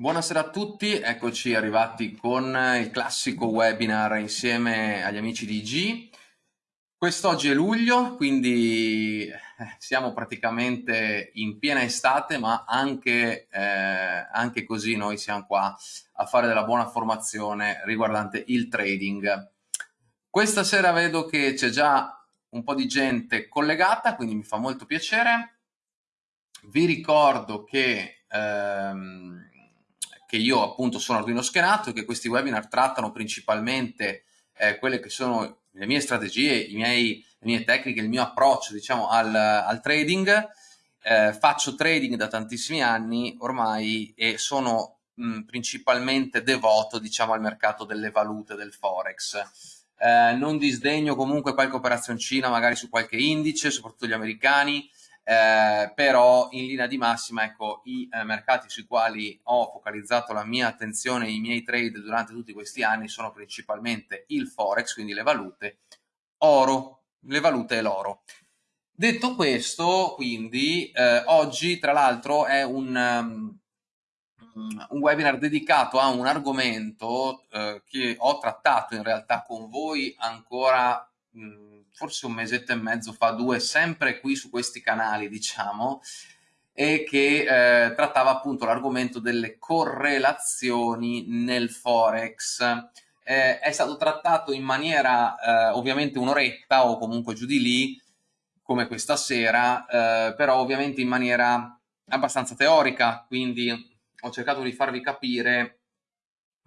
Buonasera a tutti, eccoci arrivati con il classico webinar insieme agli amici di IG. Quest'oggi è luglio, quindi eh, siamo praticamente in piena estate, ma anche, eh, anche così noi siamo qua a fare della buona formazione riguardante il trading. Questa sera vedo che c'è già un po' di gente collegata, quindi mi fa molto piacere. Vi ricordo che... Ehm, che io appunto sono Arduino schenato e che questi webinar trattano principalmente eh, quelle che sono le mie strategie, miei, le mie tecniche, il mio approccio diciamo al, al trading. Eh, faccio trading da tantissimi anni ormai e sono mh, principalmente devoto diciamo al mercato delle valute, del forex. Eh, non disdegno comunque qualche operazioncina magari su qualche indice, soprattutto gli americani, eh, però in linea di massima ecco, i eh, mercati sui quali ho focalizzato la mia attenzione e i miei trade durante tutti questi anni sono principalmente il forex, quindi le valute, oro, le valute e l'oro. Detto questo, quindi, eh, oggi tra l'altro è un, um, un, webinar dedicato a un argomento eh, che ho trattato in realtà con voi ancora mh, forse un mesetto e mezzo fa, due, sempre qui su questi canali, diciamo, e che eh, trattava appunto l'argomento delle correlazioni nel Forex. Eh, è stato trattato in maniera eh, ovviamente un'oretta o comunque giù di lì, come questa sera, eh, però ovviamente in maniera abbastanza teorica, quindi ho cercato di farvi capire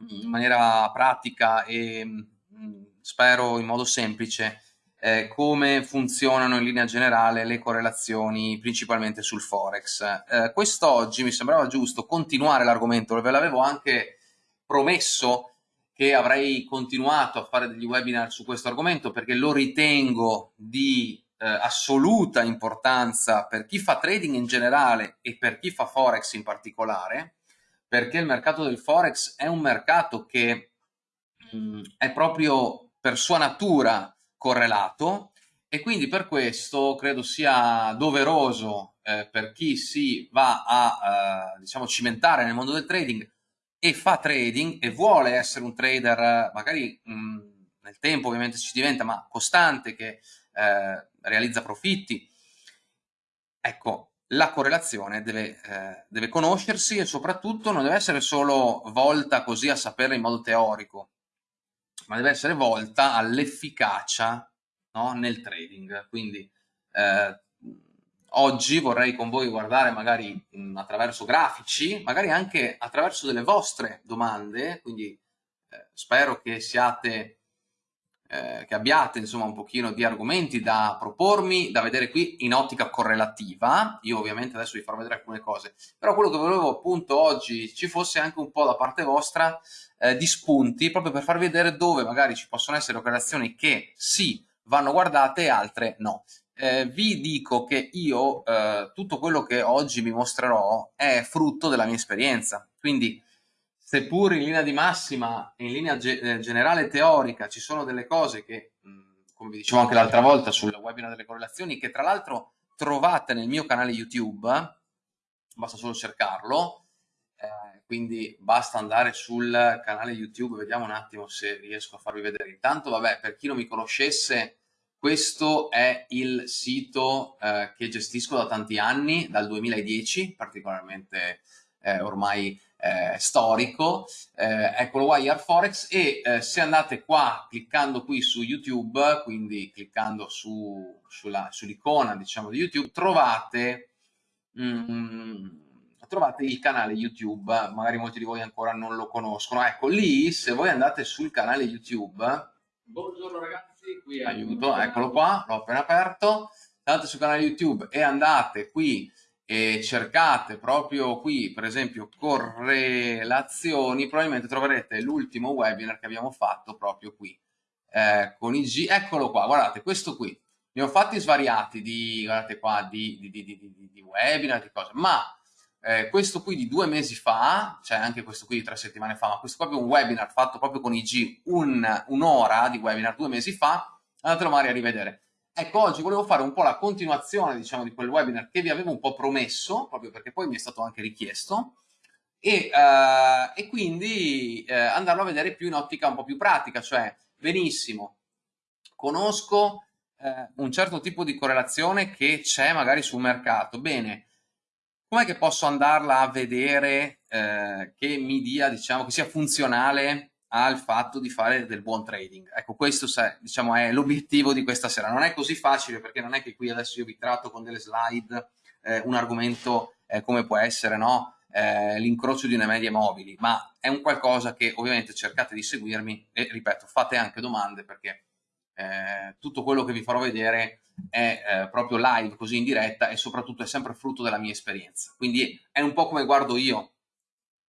in maniera pratica e mm, spero in modo semplice eh, come funzionano in linea generale le correlazioni principalmente sul Forex. Eh, quest'oggi mi sembrava giusto continuare l'argomento, ve l'avevo anche promesso che avrei continuato a fare degli webinar su questo argomento perché lo ritengo di eh, assoluta importanza per chi fa trading in generale e per chi fa Forex in particolare, perché il mercato del Forex è un mercato che mh, mm, è proprio per sua natura correlato. E quindi per questo credo sia doveroso eh, per chi si va a eh, diciamo cimentare nel mondo del trading e fa trading e vuole essere un trader magari mh, nel tempo ovviamente ci diventa ma costante che eh, realizza profitti ecco la correlazione deve, eh, deve conoscersi e soprattutto non deve essere solo volta così a saperla in modo teorico ma deve essere volta all'efficacia no? nel trading. Quindi eh, oggi vorrei con voi guardare magari mh, attraverso grafici, magari anche attraverso delle vostre domande, quindi eh, spero che siate eh, che abbiate insomma un pochino di argomenti da propormi, da vedere qui in ottica correlativa, io ovviamente adesso vi farò vedere alcune cose, però quello che volevo appunto oggi ci fosse anche un po' da parte vostra eh, di spunti, proprio per farvi vedere dove magari ci possono essere correlazioni che sì vanno guardate e altre no. Eh, vi dico che io eh, tutto quello che oggi vi mostrerò è frutto della mia esperienza, quindi seppur in linea di massima, in linea ge eh, generale teorica, ci sono delle cose che, come vi dicevo anche l'altra volta sul webinar delle correlazioni, che tra l'altro trovate nel mio canale YouTube, basta solo cercarlo, eh, quindi basta andare sul canale YouTube, vediamo un attimo se riesco a farvi vedere. Intanto, vabbè, per chi non mi conoscesse, questo è il sito eh, che gestisco da tanti anni, dal 2010, particolarmente eh, ormai eh, storico, eh, eccolo qua, Forex, e eh, se andate qua cliccando qui su YouTube, quindi cliccando su, sull'icona sull diciamo di YouTube, trovate, mm, trovate il canale YouTube, magari molti di voi ancora non lo conoscono, ecco lì se voi andate sul canale YouTube, buongiorno ragazzi, qui aiuto, eccolo qua, l'ho appena aperto, andate sul canale YouTube e andate qui e cercate proprio qui, per esempio, correlazioni, probabilmente troverete l'ultimo webinar che abbiamo fatto proprio qui eh, con i G. Eccolo qua, guardate, questo qui. Ne ho fatti svariati di, guardate qua, di, di, di, di, webinar, di cose, ma eh, questo qui di due mesi fa, cioè anche questo qui di tre settimane fa, ma questo qua è un webinar fatto proprio con IG, un'ora un di webinar due mesi fa, andatelo magari a rivedere. Ecco, oggi volevo fare un po' la continuazione, diciamo, di quel webinar che vi avevo un po' promesso, proprio perché poi mi è stato anche richiesto, e, uh, e quindi uh, andarlo a vedere più in ottica un po' più pratica, cioè benissimo, conosco uh, un certo tipo di correlazione che c'è magari sul mercato, bene, com'è che posso andarla a vedere che mi dia, diciamo, che sia funzionale al fatto di fare del buon trading. Ecco, questo diciamo, è l'obiettivo di questa sera. Non è così facile perché non è che qui adesso io vi tratto con delle slide eh, un argomento eh, come può essere no? eh, l'incrocio di una media mobili, ma è un qualcosa che ovviamente cercate di seguirmi e ripeto, fate anche domande perché eh, tutto quello che vi farò vedere è eh, proprio live, così in diretta e soprattutto è sempre frutto della mia esperienza. Quindi è un po' come guardo io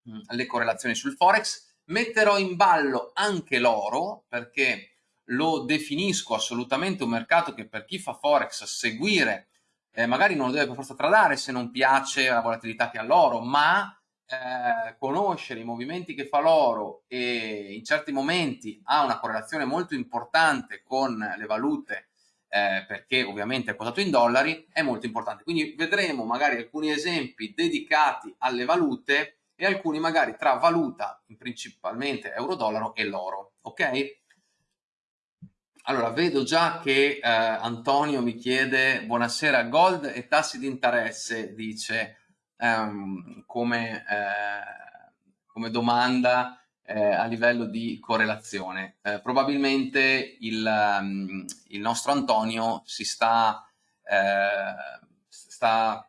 mh, le correlazioni sul Forex, Metterò in ballo anche l'oro perché lo definisco assolutamente un mercato che per chi fa Forex seguire eh, magari non lo deve per forza tradare se non piace la volatilità che ha l'oro, ma eh, conoscere i movimenti che fa l'oro e in certi momenti ha una correlazione molto importante con le valute eh, perché ovviamente è quotato in dollari, è molto importante. Quindi vedremo magari alcuni esempi dedicati alle valute e alcuni magari tra valuta, principalmente euro-dollaro e l'oro, ok? Allora, vedo già che eh, Antonio mi chiede buonasera, gold e tassi di interesse, dice ehm, come, eh, come, domanda eh, a livello di correlazione. Eh, probabilmente il, um, il, nostro Antonio si sta, eh, sta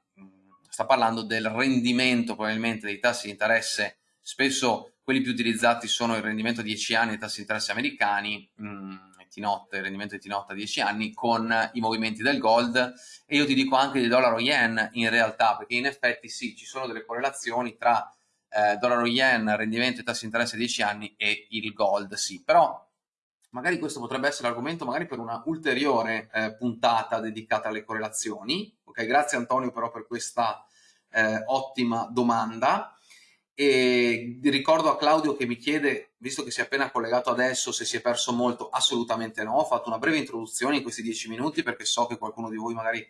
sta parlando del rendimento probabilmente dei tassi di interesse, spesso quelli più utilizzati sono il rendimento a 10 anni dei tassi di interesse americani, mh, mm, il rendimento di T-Not a 10 anni, con i movimenti del gold e io ti dico anche del dollaro yen in realtà, perché in effetti sì, ci sono delle correlazioni tra eh, dollaro yen, rendimento e tassi di interesse a 10 anni e il gold, sì, però magari questo potrebbe essere l'argomento magari per una ulteriore eh, puntata dedicata alle correlazioni. Ok, grazie Antonio però per questa eh, ottima domanda. E ricordo a Claudio che mi chiede, visto che si è appena collegato adesso, se si è perso molto, assolutamente no. Ho fatto una breve introduzione in questi dieci minuti perché so che qualcuno di voi magari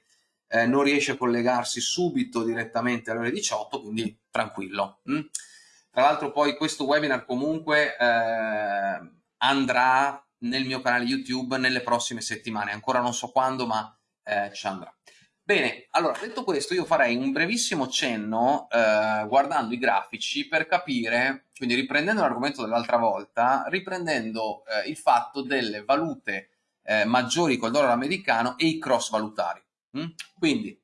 eh, non riesce a collegarsi subito direttamente alle ore 18, quindi tranquillo. Mm? Tra l'altro poi questo webinar comunque eh, andrà nel mio canale YouTube nelle prossime settimane, ancora non so quando, ma eh, ci andrà. Bene, allora detto questo io farei un brevissimo cenno eh, guardando i grafici per capire, quindi riprendendo l'argomento dell'altra volta, riprendendo eh, il fatto delle valute eh, maggiori col dollaro americano e i cross valutari. Mm? Quindi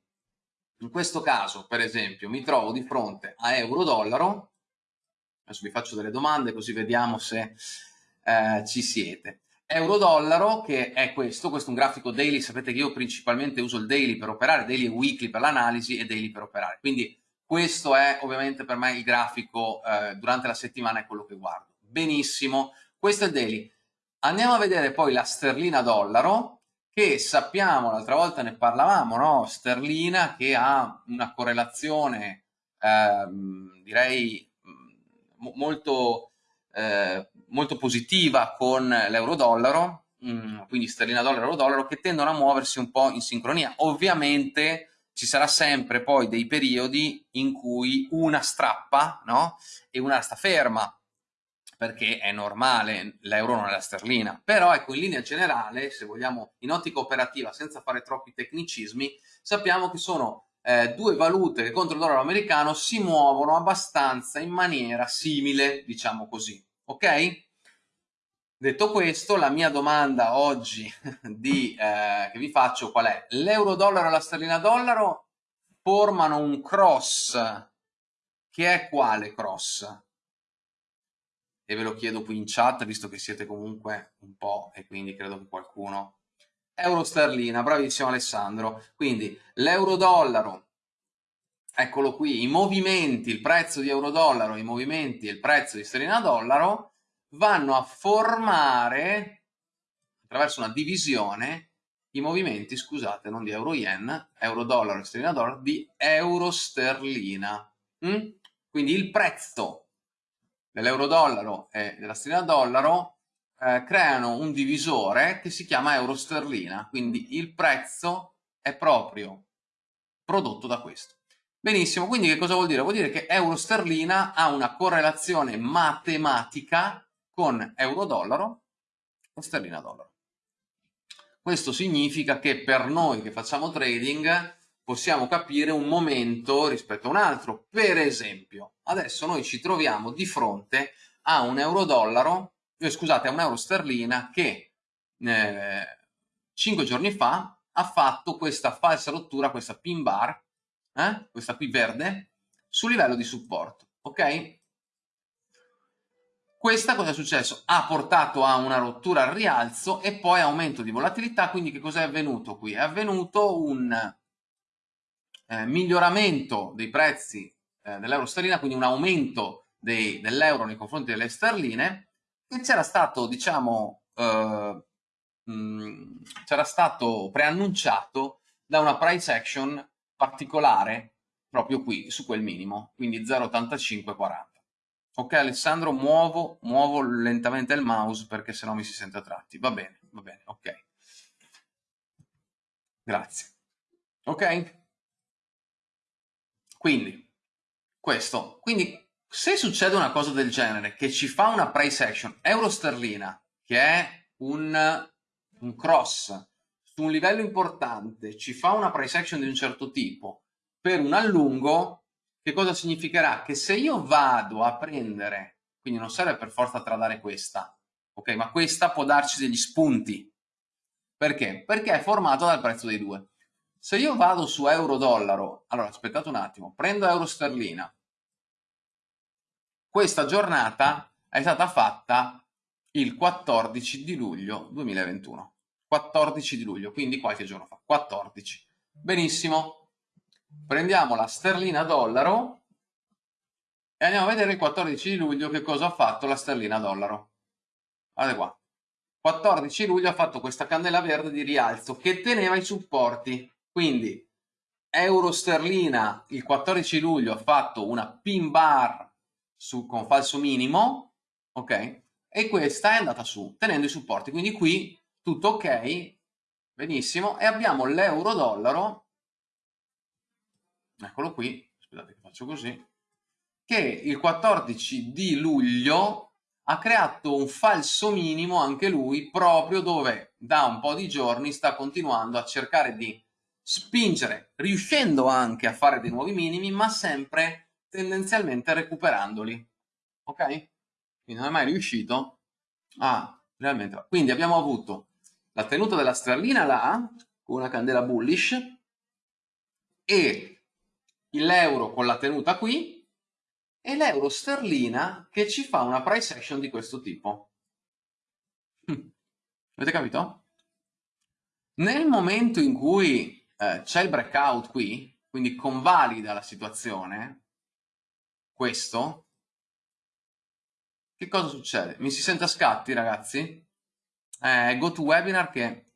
in questo caso per esempio mi trovo di fronte a euro-dollaro, adesso vi faccio delle domande così vediamo se eh, ci siete euro-dollaro che è questo, questo è un grafico daily, sapete che io principalmente uso il daily per operare, daily e weekly per l'analisi e daily per operare, quindi questo è ovviamente per me il grafico eh, durante la settimana è quello che guardo. Benissimo, questo è il daily. Andiamo a vedere poi la sterlina dollaro che sappiamo, l'altra volta ne parlavamo, no? sterlina che ha una correlazione ehm, direi molto eh, molto positiva con l'euro-dollaro, mm, quindi sterlina-dollaro, euro-dollaro, che tendono a muoversi un po' in sincronia. Ovviamente ci sarà sempre poi dei periodi in cui una strappa no? e una sta ferma, perché è normale, l'euro non è la sterlina. Però ecco, in linea generale, se vogliamo in ottica operativa, senza fare troppi tecnicismi, sappiamo che sono eh, due valute che contro il dollaro americano si muovono abbastanza in maniera simile, diciamo così ok? Detto questo, la mia domanda oggi di, eh, che vi faccio qual è? L'euro-dollaro e la sterlina-dollaro formano un cross, che è quale cross? E ve lo chiedo qui in chat, visto che siete comunque un po', e quindi credo che qualcuno... Euro-sterlina, bravissimo Alessandro. Quindi l'euro-dollaro eccolo qui, i movimenti, il prezzo di euro-dollaro, i movimenti e il prezzo di sterlina-dollaro vanno a formare, attraverso una divisione, i movimenti, scusate, non di euro-yen, euro-dollaro e sterlina-dollaro, di euro-sterlina. Mm? Quindi il prezzo dell'euro-dollaro e della sterlina-dollaro eh, creano un divisore che si chiama euro-sterlina, quindi il prezzo è proprio prodotto da questo. Benissimo, quindi che cosa vuol dire? Vuol dire che euro sterlina ha una correlazione matematica con euro dollaro e sterlina dollaro. Questo significa che per noi che facciamo trading possiamo capire un momento rispetto a un altro. Per esempio, adesso noi ci troviamo di fronte a un euro dollaro, eh, scusate, a un euro sterlina che eh, 5 giorni fa ha fatto questa falsa rottura, questa pin bar, eh? questa qui verde, sul livello di supporto, ok? Questa cosa è successo? Ha portato a una rottura al rialzo e poi aumento di volatilità, quindi che cosa è avvenuto qui? È avvenuto un eh, miglioramento dei prezzi eh, dell'euro sterlina, quindi un aumento dell'euro nei confronti delle sterline, e c'era stato, diciamo, eh, c'era stato preannunciato da una price action particolare proprio qui, su quel minimo, quindi 0,8540. Ok Alessandro, muovo, muovo lentamente il mouse perché sennò mi si sente a tratti. Va bene, va bene, ok. Grazie. Ok? Quindi, questo. Quindi, se succede una cosa del genere, che ci fa una price action euro-sterlina, che è un, un cross su un livello importante ci fa una price action di un certo tipo per un allungo, che cosa significherà? Che se io vado a prendere, quindi non serve per forza tradare questa, ok? Ma questa può darci degli spunti. Perché? Perché è formato dal prezzo dei due. Se io vado su euro-dollaro, allora aspettate un attimo, prendo euro-sterlina, questa giornata è stata fatta il 14 di luglio 2021. 14 di luglio, quindi qualche giorno fa, 14. Benissimo, prendiamo la sterlina dollaro e andiamo a vedere il 14 di luglio che cosa ha fatto la sterlina dollaro. Guardate qua, 14 luglio ha fatto questa candela verde di rialzo che teneva i supporti, quindi euro sterlina il 14 luglio ha fatto una pin bar su, con falso minimo, ok? E questa è andata su, tenendo i supporti, quindi qui tutto ok, benissimo, e abbiamo l'euro-dollaro, eccolo qui, aspettate che faccio così, che il 14 di luglio ha creato un falso minimo anche lui, proprio dove da un po' di giorni sta continuando a cercare di spingere, riuscendo anche a fare dei nuovi minimi, ma sempre tendenzialmente recuperandoli. Ok? Quindi non è mai riuscito a realmente... Quindi abbiamo avuto la tenuta della sterlina là, con una candela bullish, e l'euro con la tenuta qui, e l'euro sterlina che ci fa una price action di questo tipo. Hm. Avete capito? Nel momento in cui eh, c'è il breakout qui, quindi convalida la situazione, questo, che cosa succede? Mi si sente a scatti, ragazzi? Eh, GoToWebinar che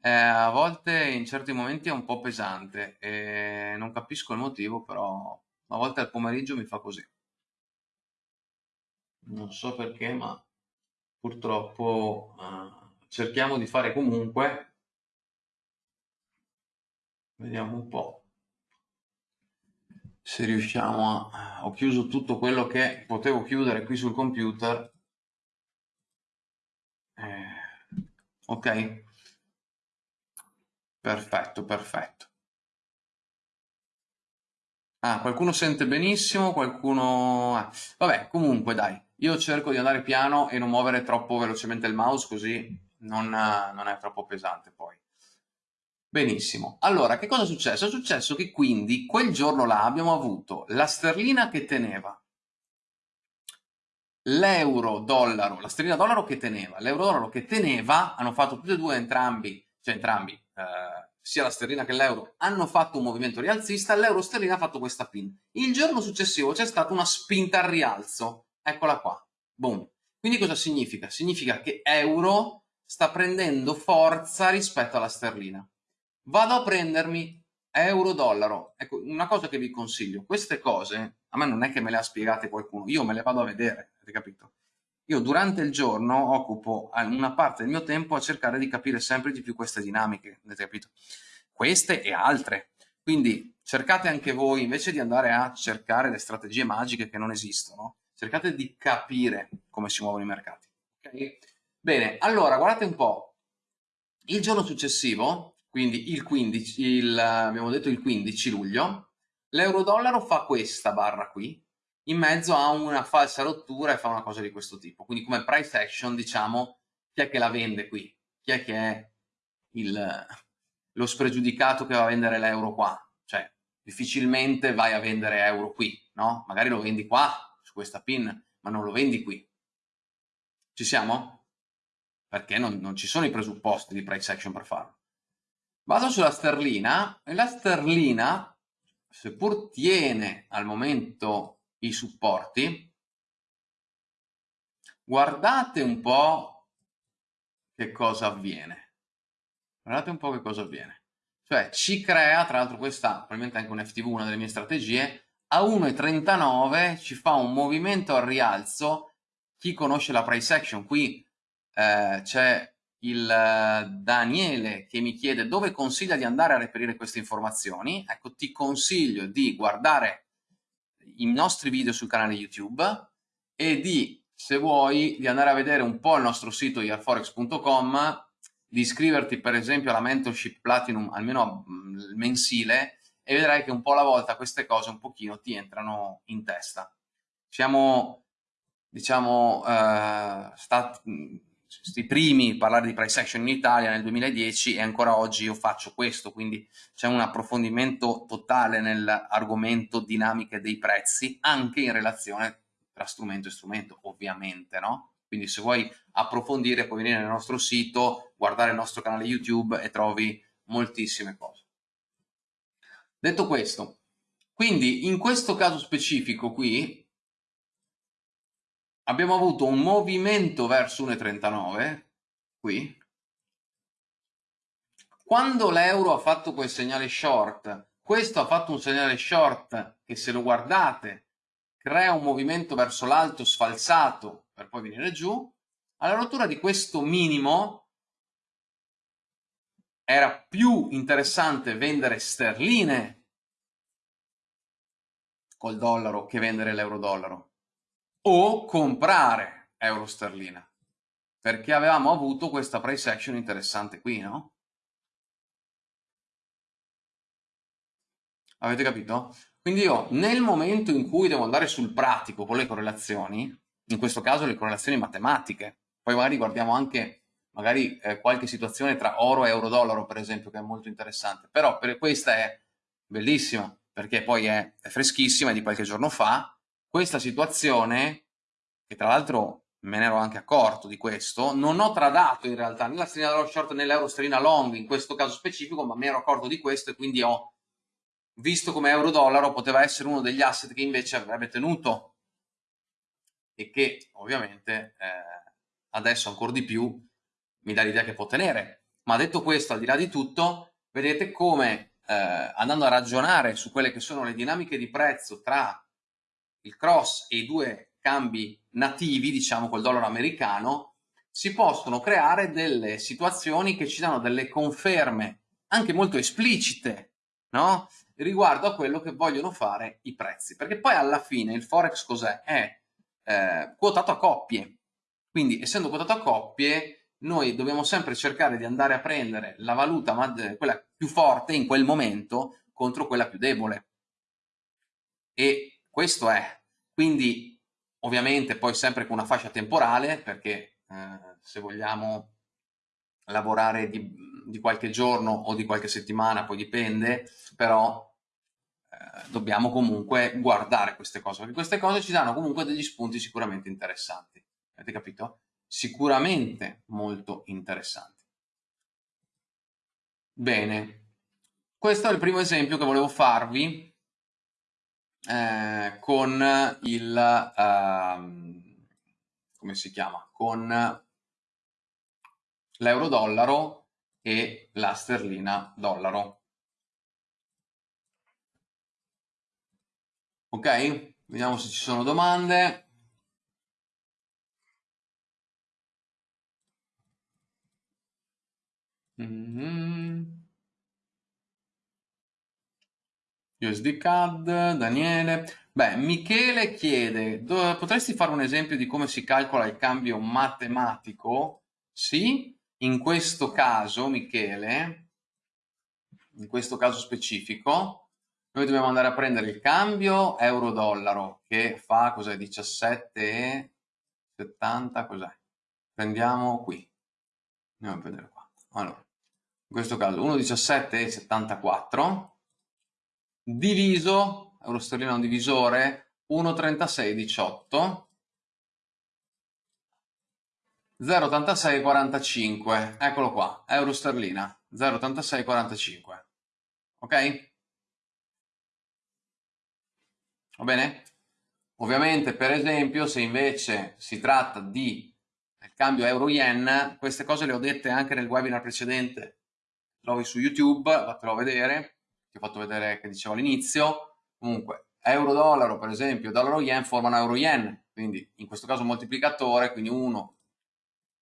eh, a volte in certi momenti è un po' pesante e non capisco il motivo, però a volte al pomeriggio mi fa così. Non so perché, ma purtroppo eh, cerchiamo di fare comunque. Vediamo un po' se riusciamo a... Ho chiuso tutto quello che potevo chiudere qui sul computer ok? Perfetto, perfetto. Ah, qualcuno sente benissimo, qualcuno... Ah, vabbè, comunque dai, io cerco di andare piano e non muovere troppo velocemente il mouse così non, non è troppo pesante poi. Benissimo. Allora, che cosa è successo? È successo che quindi quel giorno là abbiamo avuto la sterlina che teneva l'euro-dollaro, la sterlina dollaro che teneva, l'euro-dollaro che teneva, hanno fatto tutti e due entrambi, cioè entrambi, eh, sia la sterlina che l'euro, hanno fatto un movimento rialzista, l'euro sterlina ha fatto questa pin. Il giorno successivo c'è stata una spinta al rialzo, eccola qua, boom. Quindi cosa significa? Significa che euro sta prendendo forza rispetto alla sterlina. Vado a prendermi euro-dollaro. Ecco, una cosa che vi consiglio, queste cose, a me non è che me le ha spiegate qualcuno, io me le vado a vedere, avete capito? Io durante il giorno occupo una parte del mio tempo a cercare di capire sempre di più queste dinamiche, avete capito? Queste e altre. Quindi cercate anche voi, invece di andare a cercare le strategie magiche che non esistono, cercate di capire come si muovono i mercati. Okay? Bene, allora guardate un po'. Il giorno successivo, quindi il 15, il, abbiamo detto il 15 luglio, l'euro-dollaro fa questa barra qui, in mezzo a una falsa rottura e fa una cosa di questo tipo. Quindi come price action, diciamo, chi è che la vende qui? Chi è che è il, lo spregiudicato che va a vendere l'euro qua? Cioè, difficilmente vai a vendere euro qui, no? Magari lo vendi qua, su questa pin, ma non lo vendi qui. Ci siamo? Perché non, non ci sono i presupposti di price action per farlo. Vado sulla sterlina e la sterlina, seppur tiene al momento i supporti, guardate un po' che cosa avviene. Guardate un po' che cosa avviene. Cioè ci crea, tra l'altro questa probabilmente anche un FTV, una delle mie strategie, a 1,39 ci fa un movimento al rialzo. Chi conosce la price action, qui eh, c'è il eh, Daniele che mi chiede dove consiglia di andare a reperire queste informazioni. Ecco, ti consiglio di guardare i nostri video sul canale YouTube e di, se vuoi, di andare a vedere un po' il nostro sito yarforex.com, di iscriverti per esempio alla mentorship platinum almeno mm, mensile e vedrai che un po' alla volta queste cose un pochino ti entrano in testa. Siamo, diciamo, uh, stati i primi a parlare di price action in Italia nel 2010 e ancora oggi io faccio questo, quindi c'è un approfondimento totale nell'argomento dinamiche dei prezzi anche in relazione tra strumento e strumento, ovviamente, no? Quindi se vuoi approfondire puoi venire nel nostro sito, guardare il nostro canale YouTube e trovi moltissime cose. Detto questo, quindi in questo caso specifico qui abbiamo avuto un movimento verso 1,39 qui. Quando l'euro ha fatto quel segnale short questo ha fatto un segnale short che se lo guardate crea un movimento verso l'alto sfalsato per poi venire giù. Alla rottura di questo minimo era più interessante vendere sterline col dollaro che vendere l'euro dollaro o comprare euro sterlina perché avevamo avuto questa price action interessante qui, no? Avete capito? Quindi io nel momento in cui devo andare sul pratico con le correlazioni, in questo caso le correlazioni matematiche, poi magari guardiamo anche magari eh, qualche situazione tra oro e euro dollaro per esempio che è molto interessante, però per questa è bellissima perché poi è, è freschissima, è di qualche giorno fa, questa situazione, che tra l'altro me ne ero anche accorto di questo, non ho tradato in realtà né la sterlina dollar short né l'euro sterlina long in questo caso specifico, ma mi ero accorto di questo e quindi ho visto come euro dollaro poteva essere uno degli asset che invece avrebbe tenuto e che ovviamente eh, adesso ancora di più mi dà l'idea che può tenere. Ma detto questo, al di là di tutto, vedete come eh, andando a ragionare su quelle che sono le dinamiche di prezzo tra il cross e i due cambi nativi, diciamo col dollaro americano, si possono creare delle situazioni che ci danno delle conferme anche molto esplicite, no? Riguardo a quello che vogliono fare i prezzi. Perché poi alla fine il Forex cos'è? È eh, quotato a coppie. Quindi essendo quotato a coppie, noi dobbiamo sempre cercare di andare a prendere la valuta, quella più forte in quel momento, contro quella più debole. E questo è quindi ovviamente poi sempre con una fascia temporale perché eh, se vogliamo lavorare di, di, qualche giorno o di qualche settimana, poi dipende, però eh, dobbiamo comunque guardare queste cose, perché queste cose ci danno comunque degli spunti sicuramente interessanti. Avete capito? Sicuramente molto interessanti. Bene, questo è il primo esempio che volevo farvi eh, con il, eh, come si chiama, con l'euro-dollaro e la sterlina dollaro. Ok? Vediamo se ci sono domande. Mm -hmm. USD CAD, Daniele. Beh, Michele chiede, potresti fare un esempio di come si calcola il cambio matematico? Sì, in questo caso, Michele, in questo caso specifico, noi dobbiamo andare a prendere il cambio euro-dollaro che fa cos'è 17,70 cos'è? Prendiamo qui. Andiamo a vedere qua. Allora, in questo caso 1,1774 diviso, euro sterlino divisore, 1,3618 0,8645 eccolo qua, euro sterlina 0,8645 ok? va bene? ovviamente per esempio se invece si tratta di cambio euro-yen queste cose le ho dette anche nel webinar precedente trovi su youtube fatelo vedere ti ho fatto vedere che dicevo all'inizio, comunque euro-dollaro per esempio, dollaro-yen formano euro-yen, quindi in questo caso moltiplicatore, quindi 1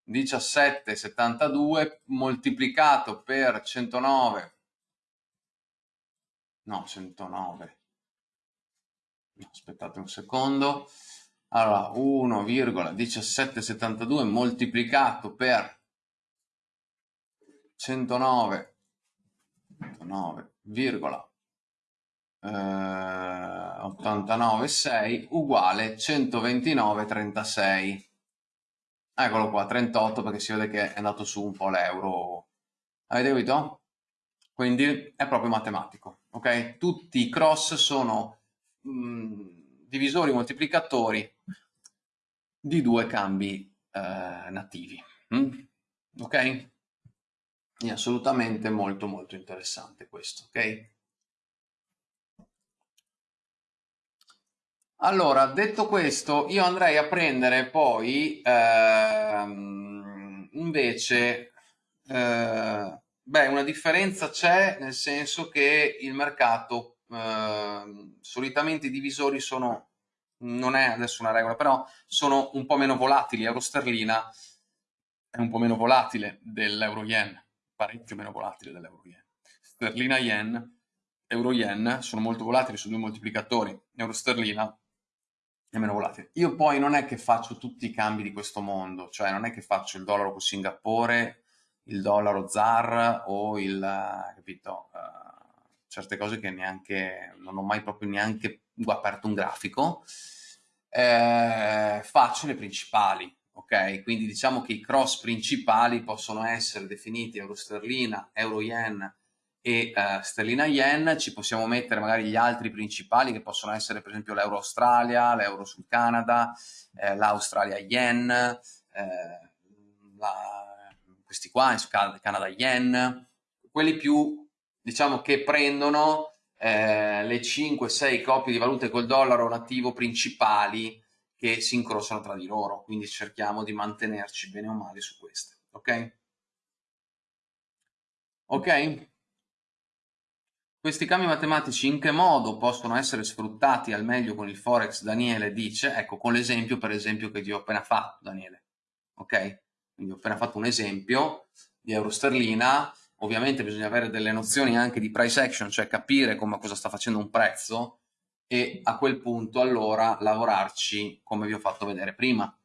17,72 moltiplicato per 109, no 109, no, aspettate un secondo, allora 1,1772 moltiplicato per 109, 109 0,896 uguale 129,36. Eccolo qua, 38 perché si vede che è andato su un po' l'euro. Avete capito? Quindi è proprio matematico, ok? Tutti i cross sono mh, mm, divisori moltiplicatori di due cambi eh, nativi. Mm? Ok? È assolutamente molto molto interessante questo, ok? Allora, detto questo, io andrei a prendere poi ehm, invece, eh, beh, una differenza c'è nel senso che il mercato, eh, solitamente i divisori sono, non è adesso una regola, però sono un po' meno volatili, euro sterlina è un po' meno volatile dell'euro yen parecchio meno volatile dell'euro yen. Sterlina yen, euro yen sono molto volatili su due moltiplicatori, euro sterlina è meno volatile. Io poi non è che faccio tutti i cambi di questo mondo, cioè non è che faccio il dollaro con Singapore, il dollaro ZAR o il, capito, uh, certe cose che neanche, non ho mai proprio neanche aperto un grafico, eh, faccio le principali, ok? Quindi diciamo che i cross principali possono essere definiti euro sterlina, euro yen e uh, sterlina yen, ci possiamo mettere magari gli altri principali che possono essere per esempio l'euro Australia, l'euro sul Canada, eh, l'Australia yen, eh, la, questi qua, Canada yen, quelli più diciamo che prendono eh, le 5-6 coppie di valute col dollaro nativo principali che si incrociano tra di loro, quindi cerchiamo di mantenerci bene o male su queste, ok? Ok? Questi cambi matematici in che modo possono essere sfruttati al meglio con il Forex, Daniele dice, ecco con l'esempio per esempio che ti ho appena fatto, Daniele, ok? Quindi ho appena fatto un esempio di euro sterlina, ovviamente bisogna avere delle nozioni anche di price action, cioè capire come cosa sta facendo un prezzo, e a quel punto allora lavorarci come vi ho fatto vedere prima.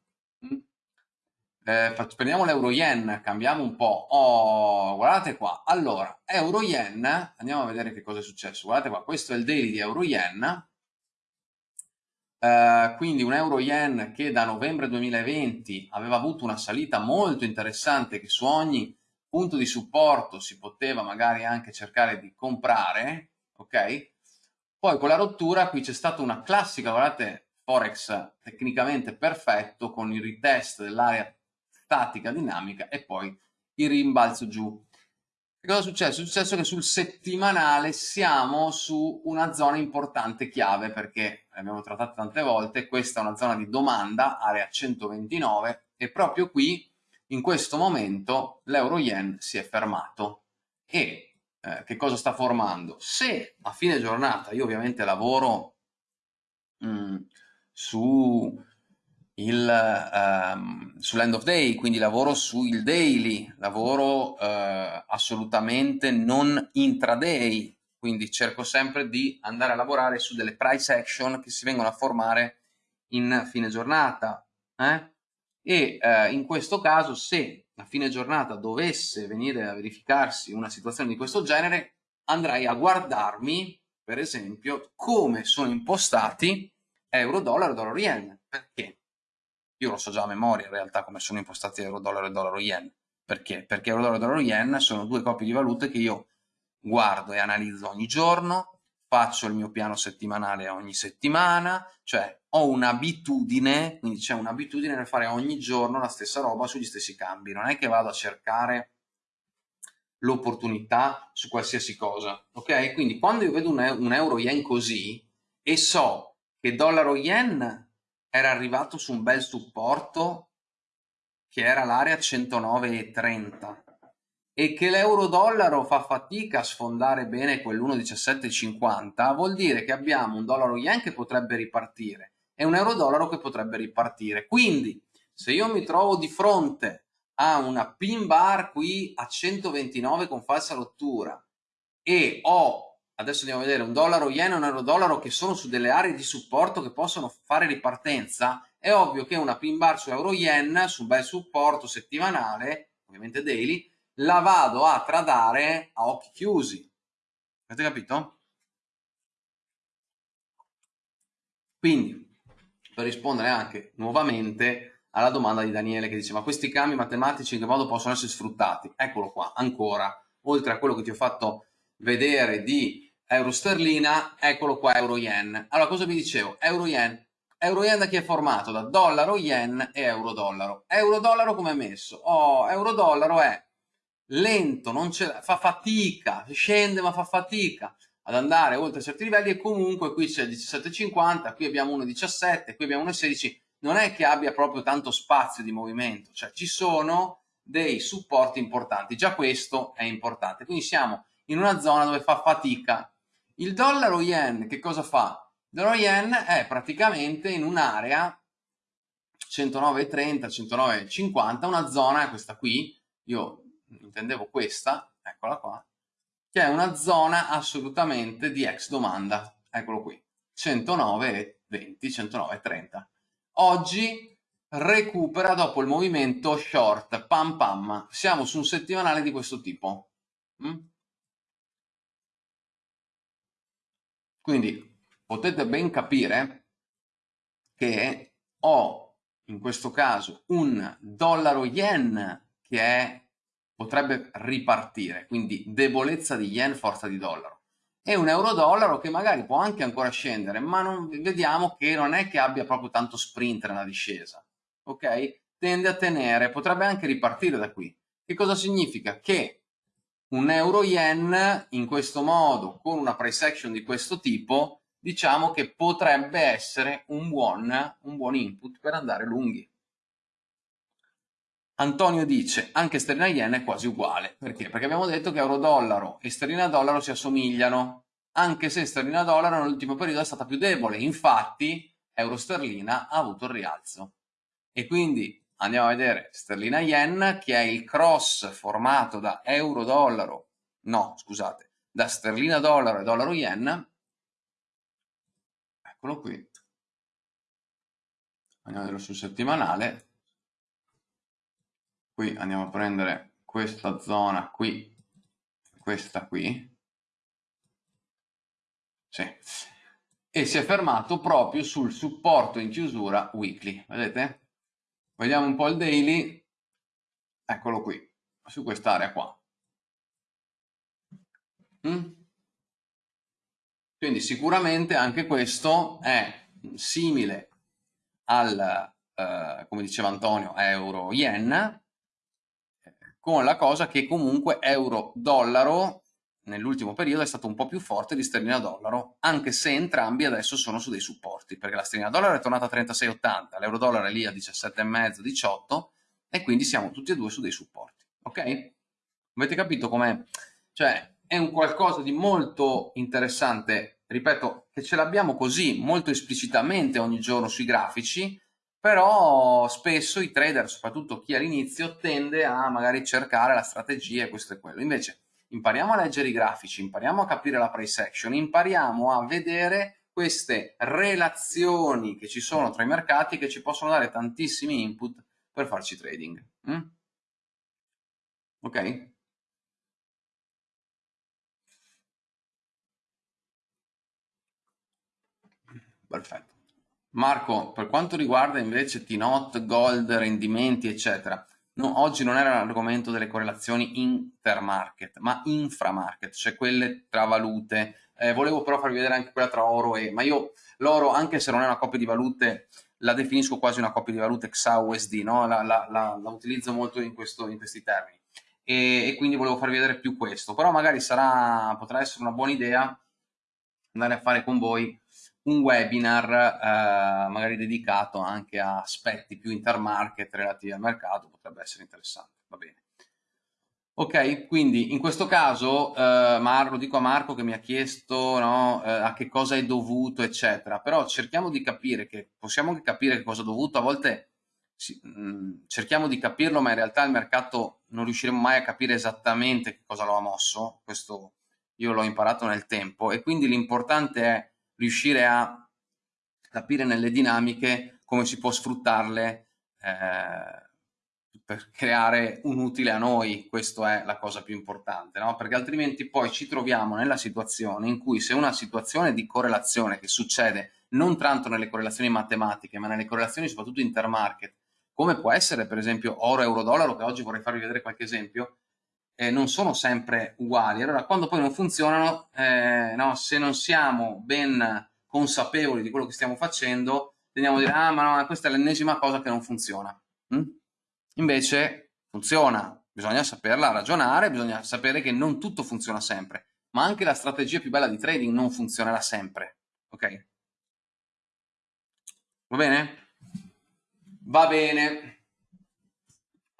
Mm? Eh, prendiamo l'euro yen, cambiamo un po'. Oh, guardate qua. Allora, euro yen, andiamo a vedere che cosa è successo. Guardate qua, questo è il daily di euro yen. Eh, quindi un euro yen che da novembre 2020 aveva avuto una salita molto interessante che su ogni punto di supporto si poteva magari anche cercare di comprare, ok? Poi con la rottura qui c'è stata una classica, guardate, Forex tecnicamente perfetto con il retest dell'area statica dinamica e poi il rimbalzo giù. Che cosa è successo? È successo che sul settimanale siamo su una zona importante chiave perché l'abbiamo trattato tante volte, questa è una zona di domanda, area 129 e proprio qui in questo momento l'euro yen si è fermato e eh, che cosa sta formando. Se a fine giornata io ovviamente lavoro mh, mm, su il, um, sull'end of day, quindi lavoro sul daily, lavoro uh, assolutamente non intraday, quindi cerco sempre di andare a lavorare su delle price action che si vengono a formare in fine giornata. Eh? E eh, in questo caso, se a fine giornata dovesse venire a verificarsi una situazione di questo genere, andrei a guardarmi, per esempio, come sono impostati euro-dollaro e dollaro-yen. Perché? Io lo so già a memoria in realtà come sono impostati euro-dollaro e dollaro-yen. Perché? Perché euro-dollaro e dollaro-yen sono due coppie di valute che io guardo e analizzo ogni giorno, faccio il mio piano settimanale ogni settimana, cioè ho un'abitudine, quindi c'è un'abitudine nel fare ogni giorno la stessa roba sugli stessi cambi, non è che vado a cercare l'opportunità su qualsiasi cosa, ok? Quindi quando io vedo un, un euro-yen così e so che dollaro-yen era arrivato su un bel supporto che era l'area 109,30 e che l'euro-dollaro fa fatica a sfondare bene quell'1,1750, vuol dire che abbiamo un dollaro-yen che potrebbe ripartire e un euro-dollaro che potrebbe ripartire. Quindi, se io mi trovo di fronte a una pin bar qui a 129 con falsa rottura e ho, adesso andiamo a vedere, un dollaro yen e un euro dollaro che sono su delle aree di supporto che possono fare ripartenza, è ovvio che una pin bar su euro yen, su un bel supporto settimanale, ovviamente daily, la vado a tradare a occhi chiusi. Avete capito? Quindi, per rispondere anche nuovamente alla domanda di Daniele che dice ma questi cambi matematici in che modo possono essere sfruttati? Eccolo qua, ancora, oltre a quello che ti ho fatto vedere di euro sterlina, eccolo qua euro yen. Allora cosa vi dicevo? Euro yen. Euro yen da chi è formato? Da dollaro yen e euro dollaro. Euro dollaro come è messo? Oh, euro dollaro è lento, non fa fatica, scende ma fa fatica ad andare oltre certi livelli e comunque qui c'è il 17,50, qui abbiamo 1,17, qui abbiamo 1,16, non è che abbia proprio tanto spazio di movimento, cioè ci sono dei supporti importanti, già questo è importante, quindi siamo in una zona dove fa fatica. Il dollaro yen che cosa fa? Il dollaro yen è praticamente in un'area 109,30, 109,50, una zona, questa qui, io intendevo questa, eccola qua, che è una zona assolutamente di ex domanda, eccolo qui, 109,20, 109,30. Oggi recupera dopo il movimento short, pam pam, siamo su un settimanale di questo tipo. Mm? Quindi potete ben capire che ho in questo caso un dollaro yen che è potrebbe ripartire, quindi debolezza di yen, forza di dollaro. E un euro-dollaro che magari può anche ancora scendere, ma non, vediamo che non è che abbia proprio tanto sprint nella discesa, ok? Tende a tenere, potrebbe anche ripartire da qui. Che cosa significa? Che un euro-yen in questo modo, con una price action di questo tipo, diciamo che potrebbe essere un buon, un buon input per andare lunghi. Antonio dice anche sterlina yen è quasi uguale. Perché? Perché abbiamo detto che euro-dollaro e sterlina-dollaro si assomigliano, anche se sterlina-dollaro nell'ultimo periodo è stata più debole. Infatti euro-sterlina ha avuto il rialzo. E quindi andiamo a vedere sterlina-yen che è il cross formato da euro-dollaro, no scusate, da sterlina-dollaro e dollaro-yen. Eccolo qui. Andiamo a vedere sul settimanale qui andiamo a prendere questa zona qui, questa qui, sì. e si è fermato proprio sul supporto in chiusura weekly, vedete? Vediamo un po' il daily, eccolo qui, su quest'area qua. Mm? Quindi sicuramente anche questo è simile al, eh, come diceva Antonio, euro-yen, con la cosa che comunque euro-dollaro nell'ultimo periodo è stato un po' più forte di sterlina-dollaro, anche se entrambi adesso sono su dei supporti, perché la sterlina-dollaro è tornata a 36,80, l'euro-dollaro è lì a 17,5, 18 e quindi siamo tutti e due su dei supporti, ok? Avete capito com'è? Cioè, è un qualcosa di molto interessante, ripeto, che ce l'abbiamo così, molto esplicitamente ogni giorno sui grafici, però spesso i trader, soprattutto chi all'inizio, tende a magari cercare la strategia e questo e quello. Invece impariamo a leggere i grafici, impariamo a capire la price action, impariamo a vedere queste relazioni che ci sono tra i mercati che ci possono dare tantissimi input per farci trading. Mm? Ok? Perfetto. Marco, per quanto riguarda invece T-Not, Gold, rendimenti, eccetera, no, oggi non era l'argomento delle correlazioni intermarket, ma inframarket, cioè quelle tra valute. Eh, volevo però farvi vedere anche quella tra oro e... ma io l'oro, anche se non è una coppia di valute, la definisco quasi una coppia di valute XAUSD, no? la, la, la, la utilizzo molto in, questo, in questi termini. E, e, quindi volevo farvi vedere più questo, però magari sarà, potrà essere una buona idea andare a fare con voi un webinar eh, magari dedicato anche a aspetti più intermarket relativi al mercato, potrebbe essere interessante, va bene. Ok, quindi in questo caso, eh, Mar, lo dico a Marco che mi ha chiesto no, eh, a che cosa è dovuto, eccetera, però cerchiamo di capire che, possiamo anche capire che cosa è dovuto, a volte sì, mh, mm, cerchiamo di capirlo, ma in realtà il mercato non riusciremo mai a capire esattamente che cosa lo ha mosso, questo io l'ho imparato nel tempo, e quindi l'importante è riuscire a capire nelle dinamiche come si può sfruttarle eh, per creare un utile a noi, questa è la cosa più importante, no? perché altrimenti poi ci troviamo nella situazione in cui se una situazione di correlazione che succede non tanto nelle correlazioni matematiche, ma nelle correlazioni soprattutto intermarket, come può essere per esempio oro-euro-dollaro, che oggi vorrei farvi vedere qualche esempio, eh, non sono sempre uguali. Allora, quando poi non funzionano, eh, no, se non siamo ben consapevoli di quello che stiamo facendo, tendiamo a dire, ah, ma no, questa è l'ennesima cosa che non funziona. Mm? Invece funziona, bisogna saperla ragionare, bisogna sapere che non tutto funziona sempre, ma anche la strategia più bella di trading non funzionerà sempre. Ok? Va bene? Va bene.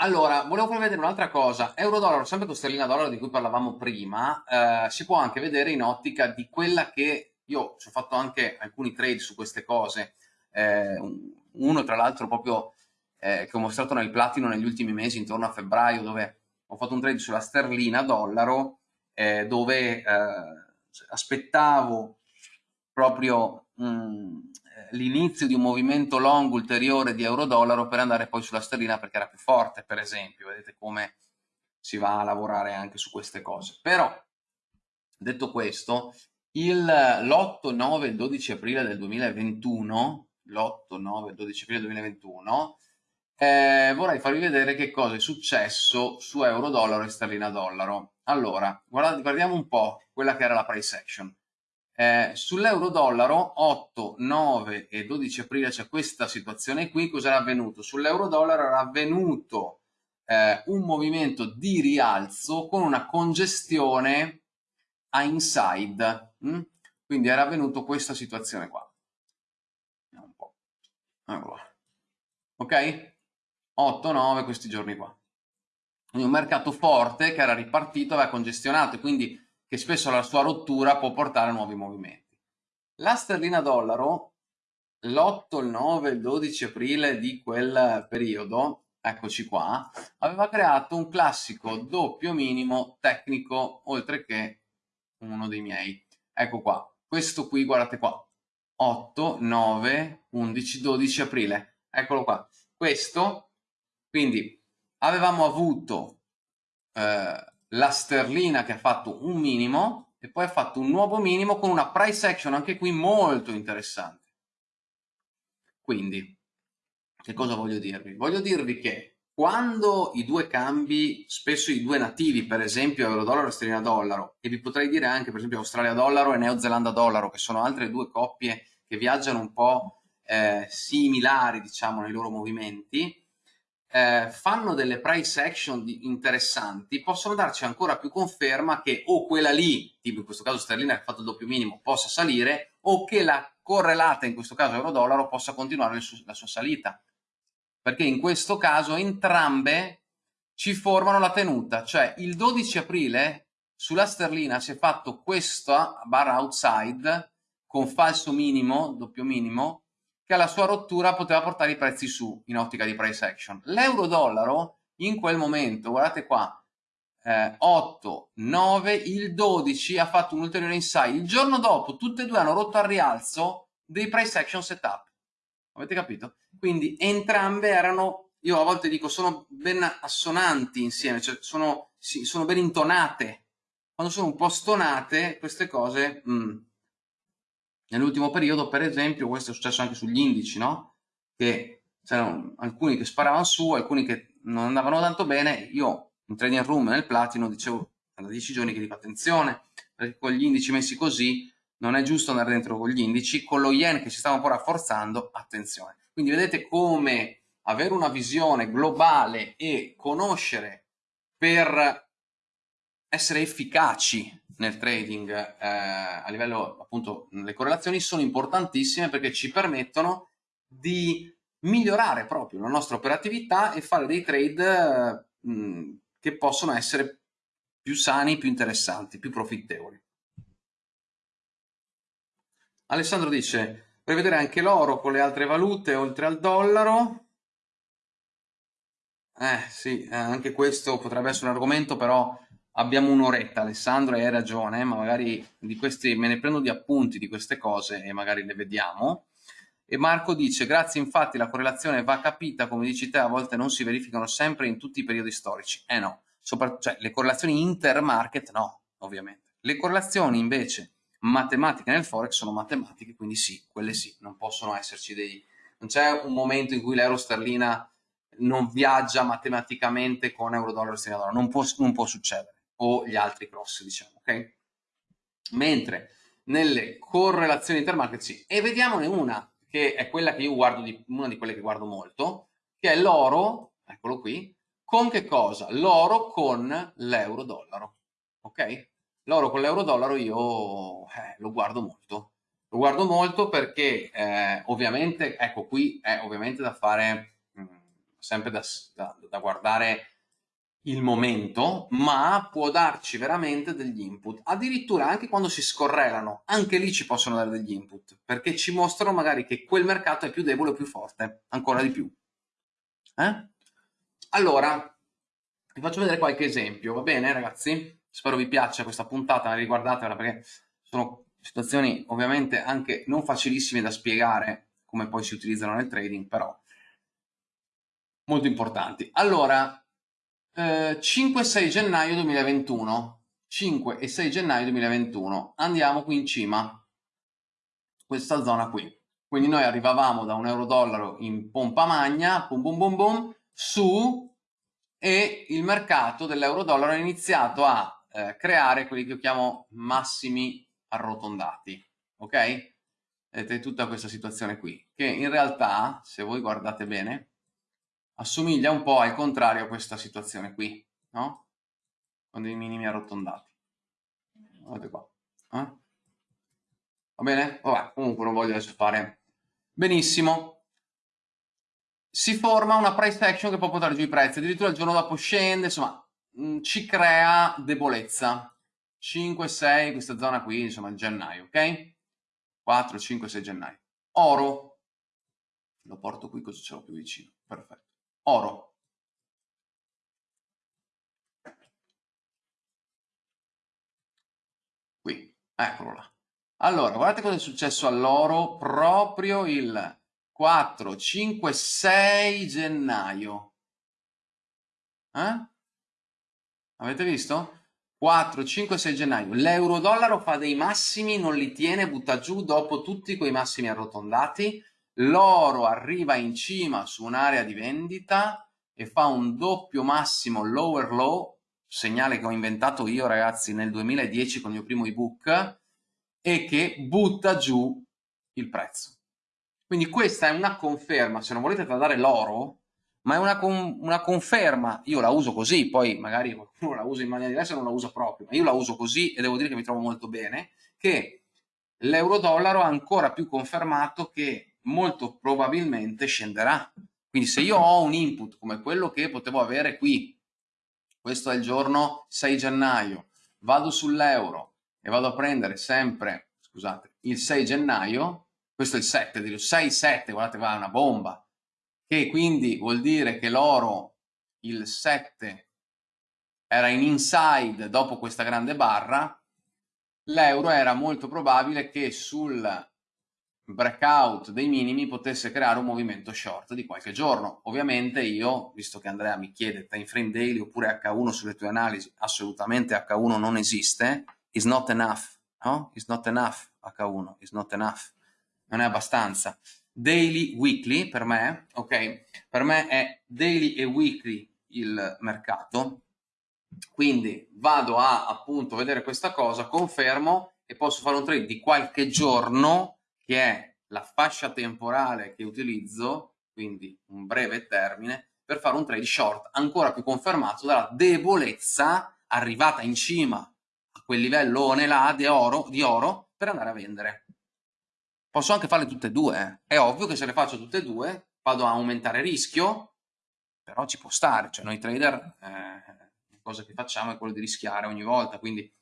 Allora, volevo farvi vedere un'altra cosa. Euro-dollaro, sempre con sterlina-dollaro di cui parlavamo prima, eh, si può anche vedere in ottica di quella che io ci ho fatto anche alcuni trade su queste cose. Eh, uno, tra l'altro, proprio eh, che ho mostrato nel platino negli ultimi mesi, intorno a febbraio, dove ho fatto un trade sulla sterlina-dollaro, eh, dove eh, aspettavo proprio mh, mm, l'inizio di un movimento long ulteriore di euro-dollaro per andare poi sulla sterlina perché era più forte, per esempio. Vedete come si va a lavorare anche su queste cose. Però, detto questo, l'8, 9 e 12 aprile del 2021, l'8, 9 e 12 aprile del 2021, eh, vorrei farvi vedere che cosa è successo su euro-dollaro e sterlina-dollaro. Allora, guardiamo un po' quella che era la price action. Eh, Sull'euro-dollaro 8, 9 e 12 aprile c'è questa situazione qui, cosa era avvenuto? Sull'euro-dollaro era avvenuto eh, un movimento di rialzo con una congestione a inside, hm? quindi era avvenuto questa situazione qua. Allora. Ok? 8, 9 questi giorni qua. Quindi un mercato forte che era ripartito, aveva congestionato quindi che spesso la sua rottura può portare a nuovi movimenti. La sterlina dollaro, l'8, il 9, il 12 aprile di quel periodo, eccoci qua, aveva creato un classico doppio minimo tecnico, oltre che uno dei miei. Ecco qua, questo qui, guardate qua, 8, 9, 11, 12 aprile, eccolo qua. Questo, quindi avevamo avuto eh, la sterlina che ha fatto un minimo e poi ha fatto un nuovo minimo con una price action anche qui molto interessante. Quindi, che cosa voglio dirvi? Voglio dirvi che quando i due cambi, spesso i due nativi, per esempio euro-dollaro e sterlina-dollaro, e vi potrei dire anche per esempio Australia-dollaro e Neozelanda-dollaro, che sono altre due coppie che viaggiano un po' eh, similari, diciamo, nei loro movimenti, eh, fanno delle price action interessanti, possono darci ancora più conferma che o quella lì, tipo in questo caso sterlina che ha fatto il doppio minimo, possa salire, o che la correlata, in questo caso euro-dollaro, possa continuare su la sua salita. Perché in questo caso entrambe ci formano la tenuta, cioè il 12 aprile sulla sterlina si è fatto questa barra outside con falso minimo, doppio minimo, che alla sua rottura poteva portare i prezzi su in ottica di price action. L'euro-dollaro in quel momento, guardate qua, eh, 8, 9, il 12 ha fatto un ulteriore inside. Il giorno dopo tutte e due hanno rotto al rialzo dei price action setup. Avete capito? Quindi entrambe erano, io a volte dico, sono ben assonanti insieme, cioè sono, sì, sono ben intonate. Quando sono un po' stonate, queste cose... Mm. Nell'ultimo periodo, per esempio, questo è successo anche sugli indici, no? Che c'erano alcuni che sparavano su, alcuni che non andavano tanto bene. Io in trading room nel platino dicevo da 10 giorni che dico attenzione, perché con gli indici messi così non è giusto andare dentro con gli indici, con lo yen che si stava un po' rafforzando, attenzione. Quindi vedete come avere una visione globale e conoscere per essere efficaci nel trading eh, a livello appunto le correlazioni sono importantissime perché ci permettono di migliorare proprio la nostra operatività e fare dei trade mh, che possono essere più sani, più interessanti, più profittevoli. Alessandro dice, prevedere anche l'oro con le altre valute oltre al dollaro. Eh sì, eh, anche questo potrebbe essere un argomento, però abbiamo un'oretta, Alessandro, hai ragione, ma magari di questi, me ne prendo di appunti di queste cose e magari le vediamo. E Marco dice, grazie infatti la correlazione va capita, come dici te, a volte non si verificano sempre in tutti i periodi storici. Eh no, Sopra, cioè, le correlazioni intermarket no, ovviamente. Le correlazioni invece matematiche nel forex sono matematiche, quindi sì, quelle sì, non possono esserci dei... Non c'è un momento in cui l'euro sterlina non viaggia matematicamente con euro-dollaro sterlina dollaro, non può, non può succedere, o gli altri cross, diciamo, ok? Mentre nelle correlazioni intermarket sì, e vediamone una, che è quella che io guardo, di, una di quelle che guardo molto, che è l'oro, eccolo qui, con che cosa? L'oro con l'euro-dollaro, ok? L'oro con l'euro-dollaro io eh, lo guardo molto, lo guardo molto perché eh, ovviamente, ecco qui è ovviamente da fare, mh, mm, sempre da, da, da guardare il momento, ma può darci veramente degli input. Addirittura anche quando si scorrelano, anche lì ci possono dare degli input, perché ci mostrano magari che quel mercato è più debole o più forte, ancora di più. Eh? Allora, vi faccio vedere qualche esempio, va bene ragazzi? Spero vi piaccia questa puntata, riguardatela perché sono situazioni ovviamente anche non facilissime da spiegare come poi si utilizzano nel trading, però molto importanti. Allora, eh, 5-6 gennaio 2021, 5 e 6 gennaio 2021, andiamo qui in cima, questa zona qui. Quindi noi arrivavamo da un euro-dollaro in pompa magna, boom boom boom boom, su e il mercato dell'euro-dollaro ha iniziato a eh, creare quelli che io chiamo massimi arrotondati, ok? Vedete tutta questa situazione qui, che in realtà, se voi guardate bene, assomiglia un po' al contrario a questa situazione qui, no? Con dei minimi arrotondati. Guardate qua. Eh? Va bene? Vabbè, comunque non voglio adesso fare benissimo si forma una price action che può portare giù i prezzi, addirittura il giorno dopo scende, insomma, mh, mm, ci crea debolezza. 5, 6, questa zona qui, insomma, gennaio, ok? 4, 5, 6 gennaio. Oro, lo porto qui così ce l'ho più vicino, perfetto. Oro. Qui, eccolo là. Allora, guardate cosa è successo all'oro proprio il 4, 5, 6 gennaio. Eh? Avete visto? 4, 5, 6 gennaio. L'euro-dollaro fa dei massimi, non li tiene, butta giù dopo tutti quei massimi arrotondati. L'oro arriva in cima su un'area di vendita e fa un doppio massimo lower low, segnale che ho inventato io ragazzi nel 2010 con il mio primo ebook, e che butta giù il prezzo. Quindi questa è una conferma, se non volete tradare l'oro, ma è una, con, una, conferma, io la uso così, poi magari qualcuno la usa in maniera diversa non la usa proprio, ma io la uso così e devo dire che mi trovo molto bene, che l'euro-dollaro ha ancora più confermato che molto probabilmente scenderà. Quindi se io ho un input come quello che potevo avere qui, questo è il giorno 6 gennaio, vado sull'euro e vado a prendere sempre, scusate, il 6 gennaio, questo è il 7, 6-7, guardate è una bomba, che quindi vuol dire che l'oro il 7 era in inside dopo questa grande barra, l'euro era molto probabile che sul breakout dei minimi potesse creare un movimento short di qualche giorno. Ovviamente io, visto che Andrea mi chiede time frame daily oppure H1 sulle tue analisi, assolutamente H1 non esiste, is not enough, no? Is not enough H1, is not enough, non è abbastanza. Daily, weekly per me, ok? Per me è daily e weekly il mercato, quindi vado a appunto vedere questa cosa, confermo e posso fare un trade di qualche giorno che è la fascia temporale che utilizzo, quindi un breve termine, per fare un trade short ancora più confermato dalla debolezza arrivata in cima a quel livello là di oro, di oro per andare a vendere. Posso anche farle tutte e due, eh. è ovvio che se le faccio tutte e due vado a aumentare rischio, però ci può stare, cioè noi trader eh, cosa che facciamo è quello di rischiare ogni volta, quindi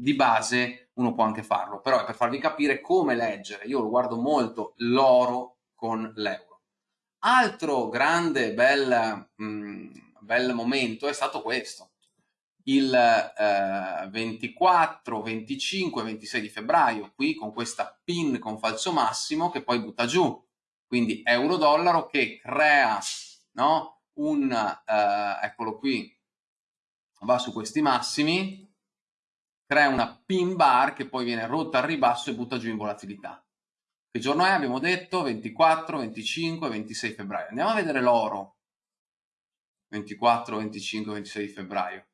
di base uno può anche farlo, però è per farvi capire come leggere. Io lo guardo molto l'oro con l'euro. Altro grande bel, mh, mm, bel momento è stato questo. Il eh, 24, 25, 26 di febbraio, qui con questa pin con falso massimo che poi butta giù. Quindi euro-dollaro che crea no, un, eh, eccolo qui, va su questi massimi, crea una pin bar che poi viene rotta al ribasso e butta giù in volatilità. Che giorno è? Abbiamo detto 24, 25, 26 febbraio. Andiamo a vedere l'oro. 24, 25, 26 febbraio.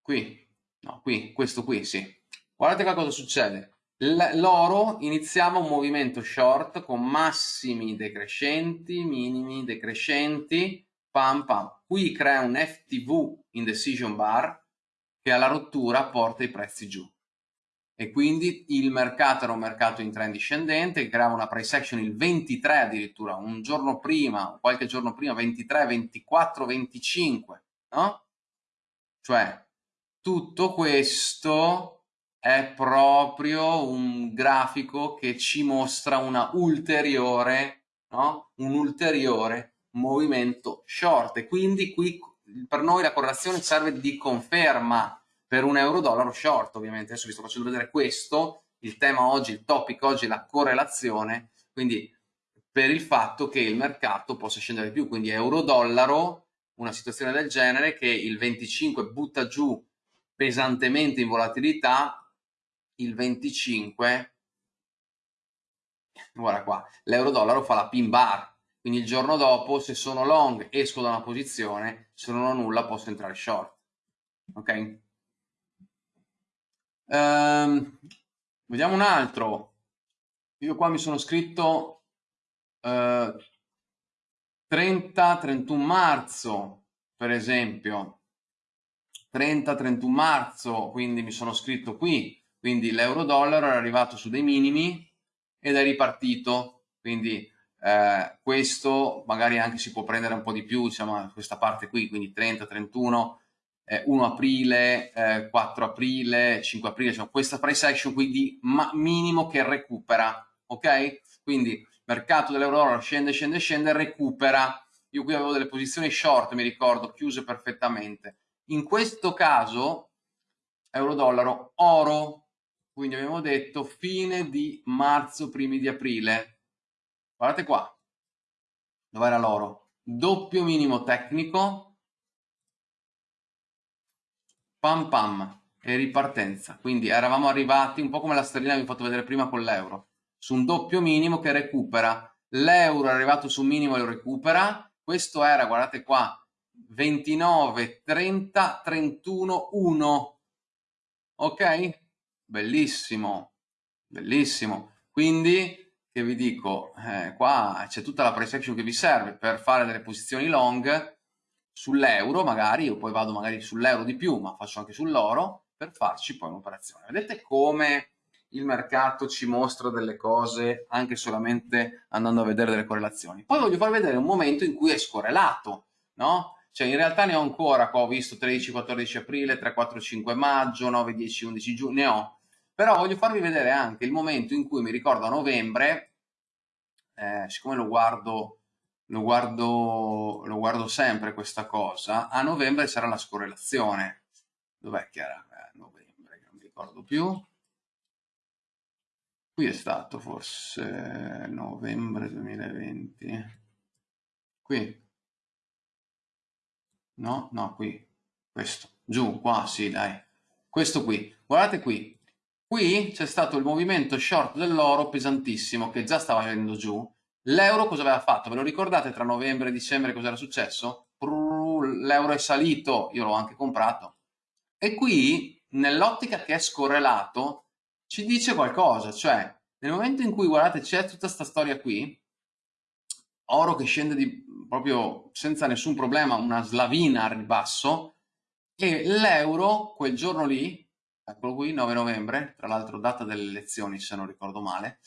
Qui, no, qui, questo qui, sì. Guardate qua cosa succede. L'oro iniziamo un movimento short con massimi decrescenti, minimi decrescenti, pam pam. Qui crea un FTV in decision bar, che alla rottura porta i prezzi giù. E quindi il mercato era un mercato in trend discendente, che creava una price action il 23 addirittura, un giorno prima, qualche giorno prima, 23, 24, 25, no? Cioè, tutto questo è proprio un grafico che ci mostra una ulteriore, no? un ulteriore movimento short e quindi qui per noi la correlazione serve di conferma per un euro-dollaro short, ovviamente. Adesso vi sto facendo vedere questo, il tema oggi, il topic oggi è la correlazione, quindi per il fatto che il mercato possa scendere di più, quindi euro-dollaro, una situazione del genere che il 25 butta giù pesantemente in volatilità, il 25, guarda qua, l'euro-dollaro fa la pin bar, quindi il giorno dopo se sono long esco da una posizione, se non ho nulla posso entrare short. Ok? Um, vediamo un altro. Io qua mi sono scritto uh, 30-31 marzo, per esempio. 30-31 marzo, quindi mi sono scritto qui. Quindi l'euro-dollaro è arrivato su dei minimi ed è ripartito. Quindi eh, questo magari anche si può prendere un po' di più, diciamo, questa parte qui, quindi 30, 31, eh, 1 aprile, eh, 4 aprile, 5 aprile, diciamo, questa price action qui di minimo che recupera, ok? Quindi mercato dell'euro scende, scende, scende, recupera. Io qui avevo delle posizioni short, mi ricordo, chiuse perfettamente. In questo caso, euro-dollaro, oro, quindi abbiamo detto fine di marzo, primi di aprile, Guardate qua. Dov'era l'oro? Doppio minimo tecnico. Pam pam. E ripartenza. Quindi eravamo arrivati un po' come la sterlina vi ho fatto vedere prima con l'euro. Su un doppio minimo che recupera. L'euro è arrivato su un minimo e lo recupera. Questo era, guardate qua, 29, 30, 31, 1. Ok? Bellissimo. Bellissimo. Quindi che vi dico, eh, qua c'è tutta la price action che vi serve per fare delle posizioni long sull'euro magari, io poi vado magari sull'euro di più, ma faccio anche sull'oro, per farci poi un'operazione. Vedete come il mercato ci mostra delle cose anche solamente andando a vedere delle correlazioni. Poi voglio farvi vedere un momento in cui è scorrelato, no? Cioè in realtà ne ho ancora, qua ho visto 13-14 aprile, 3-4-5 maggio, 9-10-11 giugno, ne ho però voglio farvi vedere anche il momento in cui mi ricordo a novembre, eh, siccome lo guardo, lo guardo, lo guardo sempre questa cosa, a novembre c'era la scorrelazione. Dov'è che era? Eh, novembre, non mi ricordo più. Qui è stato forse novembre 2020. Qui. No, no, qui. Questo. Giù, qua, sì, dai. Questo qui. Guardate qui. Qui c'è stato il movimento short dell'oro pesantissimo che già stava venendo giù L'euro cosa aveva fatto? Ve lo ricordate tra novembre e dicembre cosa era successo? L'euro è salito, io l'ho anche comprato. E qui, nell'ottica che è scorrelato, ci dice qualcosa, cioè nel momento in cui, guardate, c'è tutta questa storia qui, oro che scende di, proprio senza nessun problema, una slavina al ribasso, e l'euro quel giorno lì, eccolo qui, 9 novembre, tra l'altro data delle elezioni se non ricordo male,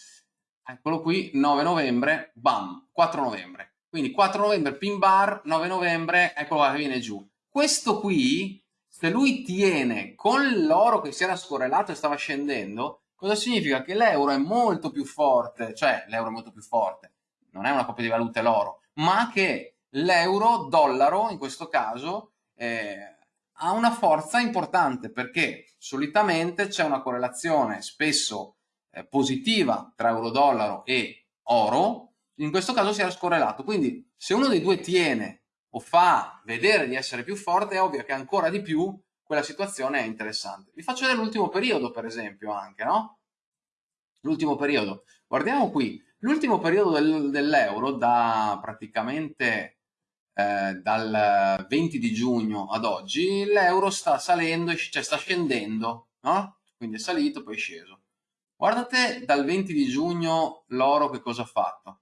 Eccolo qui, 9 novembre, bam, 4 novembre. Quindi 4 novembre pin bar, 9 novembre, eccolo qua che viene giù. Questo qui, se lui tiene con l'oro che si era scorrelato e stava scendendo, cosa significa? Che l'euro è molto più forte, cioè l'euro è molto più forte, non è una coppia di valute l'oro, ma che l'euro, dollaro in questo caso, eh, ha una forza importante perché solitamente c'è una correlazione spesso eh, positiva tra euro-dollaro e oro, in questo caso si era scorrelato. Quindi se uno dei due tiene o fa vedere di essere più forte, è ovvio che ancora di più quella situazione è interessante. Vi faccio vedere l'ultimo periodo, per esempio, anche, no? L'ultimo periodo. Guardiamo qui. L'ultimo periodo del, dell'euro, da praticamente eh, dal 20 di giugno ad oggi, l'euro sta salendo, cioè sta scendendo, no? Quindi è salito, poi è sceso. Guardate dal 20 di giugno l'oro che cosa ha fatto,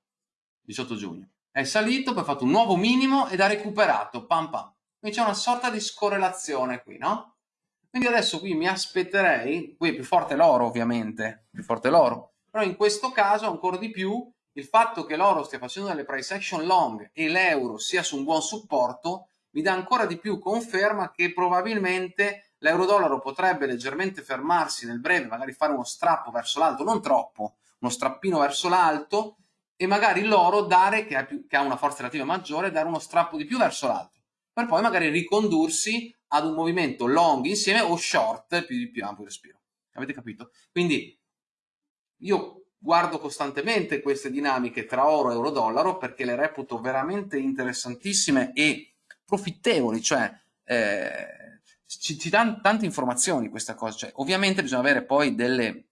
18 giugno. È salito, poi ha fatto un nuovo minimo ed ha recuperato, pam pam. Quindi c'è una sorta di scorrelazione qui, no? Quindi adesso qui mi aspetterei, qui è più forte l'oro ovviamente, più forte l'oro, però in questo caso ancora di più il fatto che l'oro stia facendo delle price action long e l'euro sia su un buon supporto mi dà ancora di più conferma che probabilmente l'euro-dollaro potrebbe leggermente fermarsi nel breve, magari fare uno strappo verso l'alto, non troppo, uno strappino verso l'alto e magari l'oro dare, che ha, più, che ha una forza relativa maggiore, dare uno strappo di più verso l'alto, per poi magari ricondursi ad un movimento long insieme o short più, più ampio respiro. Avete capito? Quindi io guardo costantemente queste dinamiche tra oro e euro-dollaro perché le reputo veramente interessantissime e profittevoli, cioè eh, ci, ci dà tante informazioni questa cosa, cioè, ovviamente bisogna avere poi delle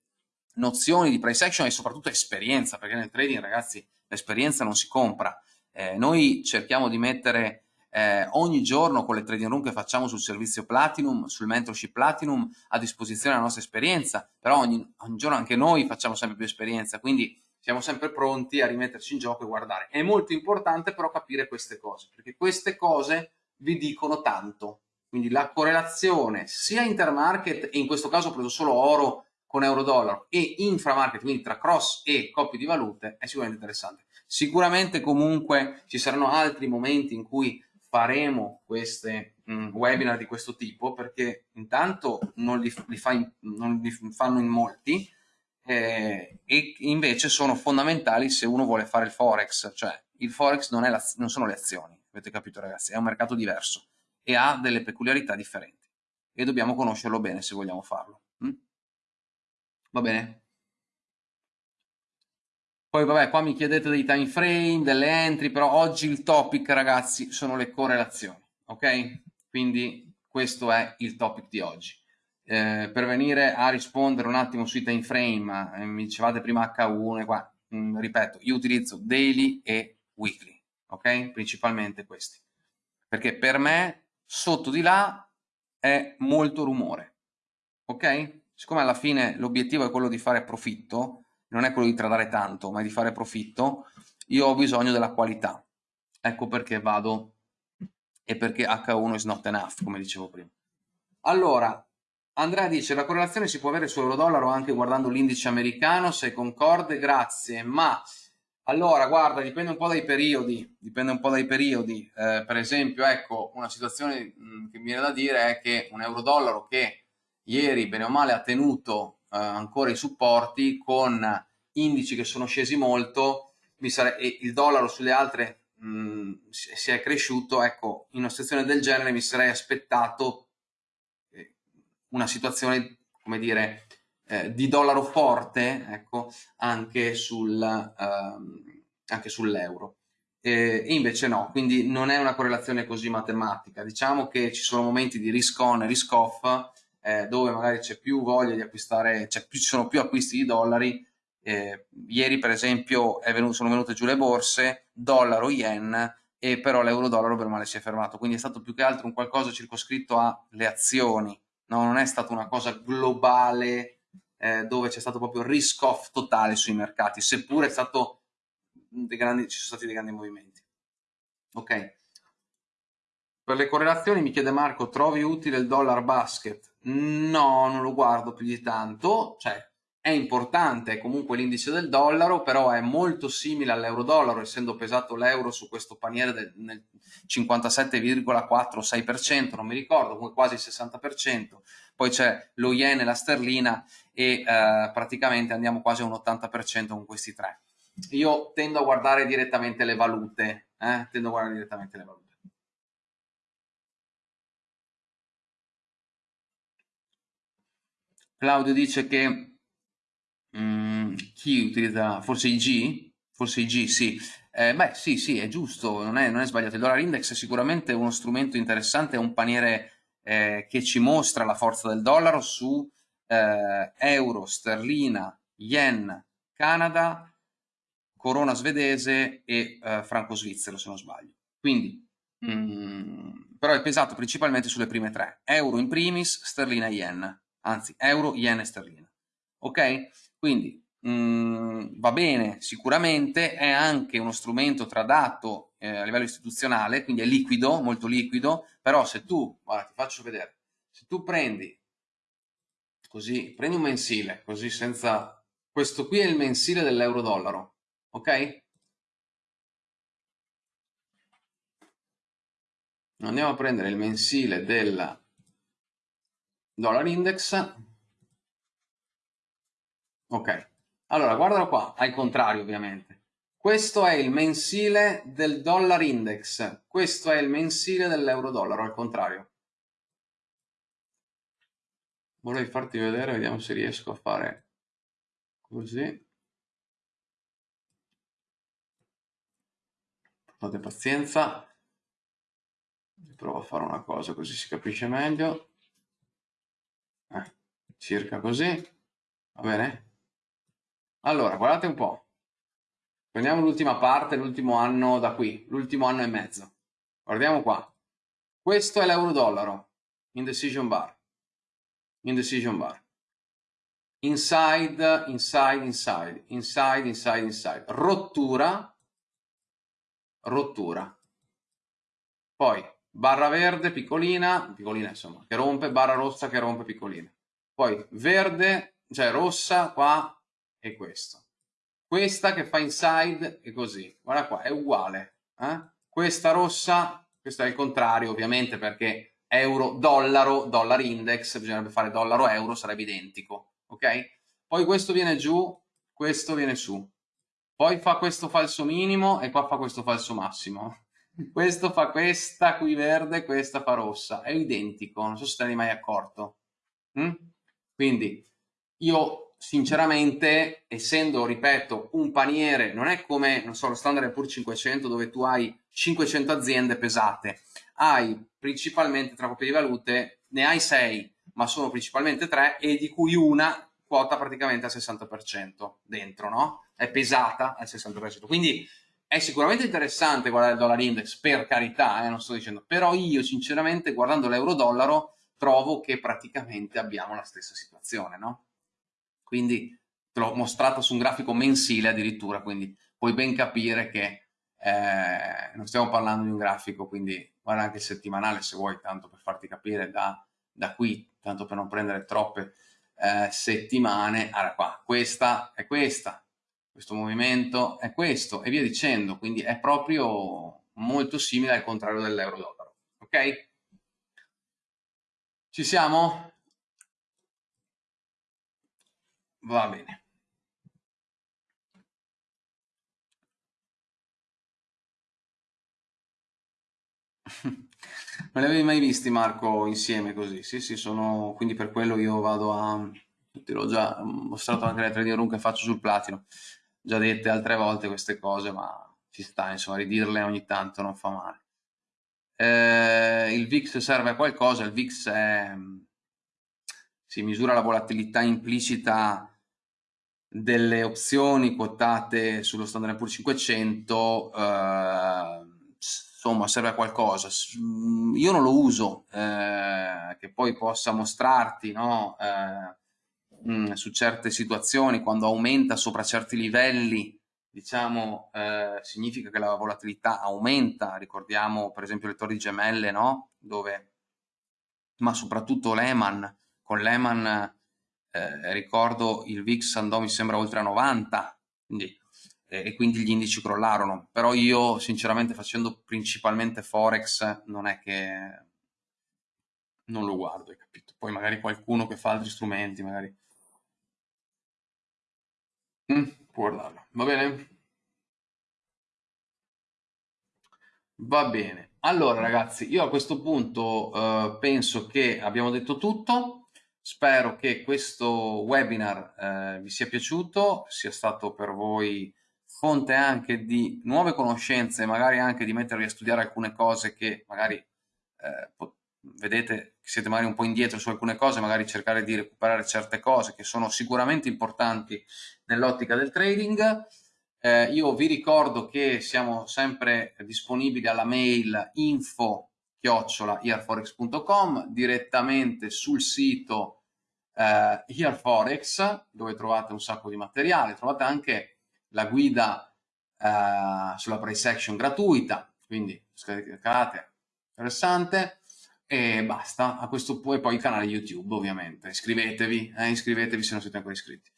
nozioni di price action e soprattutto esperienza, perché nel trading ragazzi l'esperienza non si compra, eh, noi cerchiamo di mettere eh, ogni giorno con le trading room che facciamo sul servizio Platinum, sul mentorship Platinum, a disposizione la nostra esperienza, però ogni, ogni giorno anche noi facciamo sempre più esperienza, quindi siamo sempre pronti a rimetterci in gioco e guardare. È molto importante però capire queste cose, perché queste cose vi dicono tanto, quindi la correlazione sia intermarket, e in questo caso ho preso solo oro con euro-dollaro, e inframarket, quindi tra cross e coppie di valute, è sicuramente interessante. Sicuramente comunque ci saranno altri momenti in cui faremo queste mh, webinar di questo tipo, perché intanto non li, li, fa in, non li fanno in molti, eh, e invece sono fondamentali se uno vuole fare il forex, cioè il forex non, la, non sono le azioni, avete capito ragazzi, è un mercato diverso e ha delle peculiarità differenti e dobbiamo conoscerlo bene se vogliamo farlo. Mm? Va bene? Poi vabbè, qua mi chiedete dei time frame, delle entry, però oggi il topic ragazzi sono le correlazioni, ok? Quindi questo è il topic di oggi. Eh, per venire a rispondere un attimo sui time frame, eh, mi dicevate prima H1 qua, mm, ripeto, io utilizzo daily e weekly, ok? Principalmente questi. Perché per me sotto di là è molto rumore, ok? Siccome alla fine l'obiettivo è quello di fare profitto, non è quello di tradare tanto, ma di fare profitto, io ho bisogno della qualità. Ecco perché vado e perché H1 is not enough, come dicevo prima. Allora, Andrea dice, la correlazione si può avere su euro-dollaro anche guardando l'indice americano, se concorde, grazie, ma allora, guarda, dipende un po' dai periodi, dipende un po' dai periodi. Eh, per esempio, ecco, una situazione che mi viene da dire è che un euro-dollaro che ieri, bene o male, ha tenuto ancora i supporti con indici che sono scesi molto, e il dollaro sulle altre mh, mm, si è cresciuto, ecco, in una situazione del genere mi sarei aspettato eh, una situazione, come dire, eh, di dollaro forte, ecco, anche, sul, ehm, anche sull'euro. E invece no, quindi non è una correlazione così matematica. Diciamo che ci sono momenti di risk on e risk off eh, dove magari c'è più voglia di acquistare, cioè ci sono più acquisti di dollari. Eh, ieri per esempio venuto, sono venute giù le borse, dollaro, yen, e però l'euro-dollaro per male si è fermato. Quindi è stato più che altro un qualcosa circoscritto alle azioni, no? non è stata una cosa globale eh, dove c'è stato proprio risk off totale sui mercati, seppure stato grandi, ci sono stati dei grandi movimenti. Ok. Per le correlazioni mi chiede Marco, trovi utile il dollar basket? No, non lo guardo più di tanto, cioè è importante, comunque l'indice del dollaro, però è molto simile all'euro-dollaro, essendo pesato l'euro su questo paniere del, nel 57,4-6%, non mi ricordo, comunque quasi il 60%, poi c'è lo yen e la sterlina e eh, praticamente andiamo quasi a un 80% con questi tre. Io tendo a guardare direttamente le valute, eh? tendo a guardare direttamente le valute. Claudio dice che Mm, chi utilizza forse IG? Forse IG, sì. Eh, beh, sì, sì, è giusto, non è, non è, sbagliato. Il dollar index è sicuramente uno strumento interessante, è un paniere eh, che ci mostra la forza del dollaro su eh, euro, sterlina, yen, Canada, corona svedese e eh, franco svizzero, se non sbaglio. Quindi, mm, però è pesato principalmente sulle prime tre, euro in primis, sterlina e yen, anzi, euro, yen e sterlina. Ok? Quindi mh, mm, va bene sicuramente, è anche uno strumento tradato eh, a livello istituzionale, quindi è liquido, molto liquido, però se tu, guarda ti faccio vedere, se tu prendi così, prendi un mensile, così senza, questo qui è il mensile dell'euro dollaro, ok? Andiamo a prendere il mensile del dollar index Ok, allora guardalo qua, al contrario ovviamente. Questo è il mensile del dollar index, questo è il mensile dell'euro-dollaro, al contrario. Vorrei farti vedere, vediamo se riesco a fare così. Fate pazienza. Provo a fare una cosa così si capisce meglio. Eh, circa così. Va bene? Allora, guardate un po'. Prendiamo l'ultima parte, l'ultimo anno da qui, l'ultimo anno e mezzo. Guardiamo qua. Questo è l'euro-dollaro, indecision bar. Indecision bar. Inside, inside, inside, inside, inside, inside. Rottura, rottura. Poi barra verde piccolina, piccolina insomma, che rompe, barra rossa che rompe piccolina. Poi verde, cioè rossa qua è questo. Questa che fa inside è così, guarda qua, è uguale. Eh? Questa rossa, questo è il contrario ovviamente perché euro, dollaro, dollar index, bisognerebbe fare dollaro, euro, sarebbe identico, ok? Poi questo viene giù, questo viene su. Poi fa questo falso minimo e qua fa questo falso massimo. Questo fa questa qui verde, questa fa rossa. È identico, non so se te ne hai mai accorto. Mm? Quindi io sinceramente, essendo, ripeto, un paniere, non è come, non so, lo Standard Poor's 500 dove tu hai 500 aziende pesate, hai principalmente tra coppie di valute, ne hai 6, ma sono principalmente 3 e di cui una quota praticamente al 60% dentro, no? È pesata al 60%. Quindi è sicuramente interessante guardare il dollar index, per carità, eh, non sto dicendo, però io sinceramente guardando l'euro-dollaro trovo che praticamente abbiamo la stessa situazione, no? quindi te l'ho mostrata su un grafico mensile addirittura, quindi puoi ben capire che eh, non stiamo parlando di un grafico, quindi guarda anche il settimanale se vuoi, tanto per farti capire da, da qui, tanto per non prendere troppe eh, settimane, allora qua, questa è questa, questo movimento è questo e via dicendo, quindi è proprio molto simile al contrario dell'euro-dollaro, ok? Ci siamo? Va bene. Non li avevi mai visti, Marco, insieme così? Sì, sì, sono... Quindi per quello io vado a... Te l'ho già mostrato anche nelle trading room che faccio sul platino. Già dette altre volte queste cose, ma ci sta, insomma, ridirle ogni tanto non fa male. Eh, il VIX serve a qualcosa, il VIX è... si misura la volatilità implicita delle opzioni quotate sullo Standard Poor's 500 eh, insomma serve a qualcosa mm, io non lo uso eh, che poi possa mostrarti no? eh, mh, mm, su certe situazioni quando aumenta sopra certi livelli diciamo eh, significa che la volatilità aumenta. Ricordiamo per esempio le torri gemelle no? dove ma soprattutto Lehman. Con Lehman eh, ricordo il VIX andò mi sembra oltre a 90 quindi, eh, e quindi gli indici crollarono. Però io sinceramente facendo principalmente Forex non è che non lo guardo hai capito? Poi magari qualcuno che fa altri strumenti magari mm, guardarlo va bene? Va bene, allora ragazzi, io a questo punto eh, penso che abbiamo detto tutto. Spero che questo webinar eh, vi sia piaciuto, sia stato per voi fonte anche di nuove conoscenze, magari anche di mettervi a studiare alcune cose che magari eh, vedete siete magari un po' indietro su alcune cose, magari cercare di recuperare certe cose che sono sicuramente importanti nell'ottica del trading. Eh, io vi ricordo che siamo sempre disponibili alla mail info chiocciolaearforex.com, direttamente sul sito eh, Earforex, dove trovate un sacco di materiale, trovate anche la guida eh, sulla price action gratuita, quindi scaricate, interessante, e basta, a questo punto, e poi il canale YouTube ovviamente, iscrivetevi, eh, iscrivetevi se non siete ancora iscritti.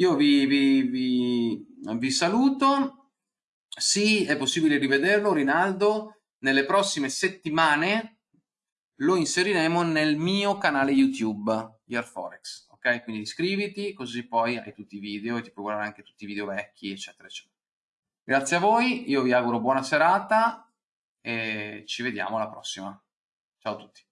Io vi, vi, vi, vi saluto, sì, è possibile rivederlo, Rinaldo, nelle prossime settimane lo inseriremo nel mio canale YouTube, Yearforex, ok? Quindi iscriviti, così poi hai tutti i video e ti puoi guardare anche tutti i video vecchi, eccetera, eccetera. Grazie a voi, io vi auguro buona serata e ci vediamo alla prossima. Ciao a tutti.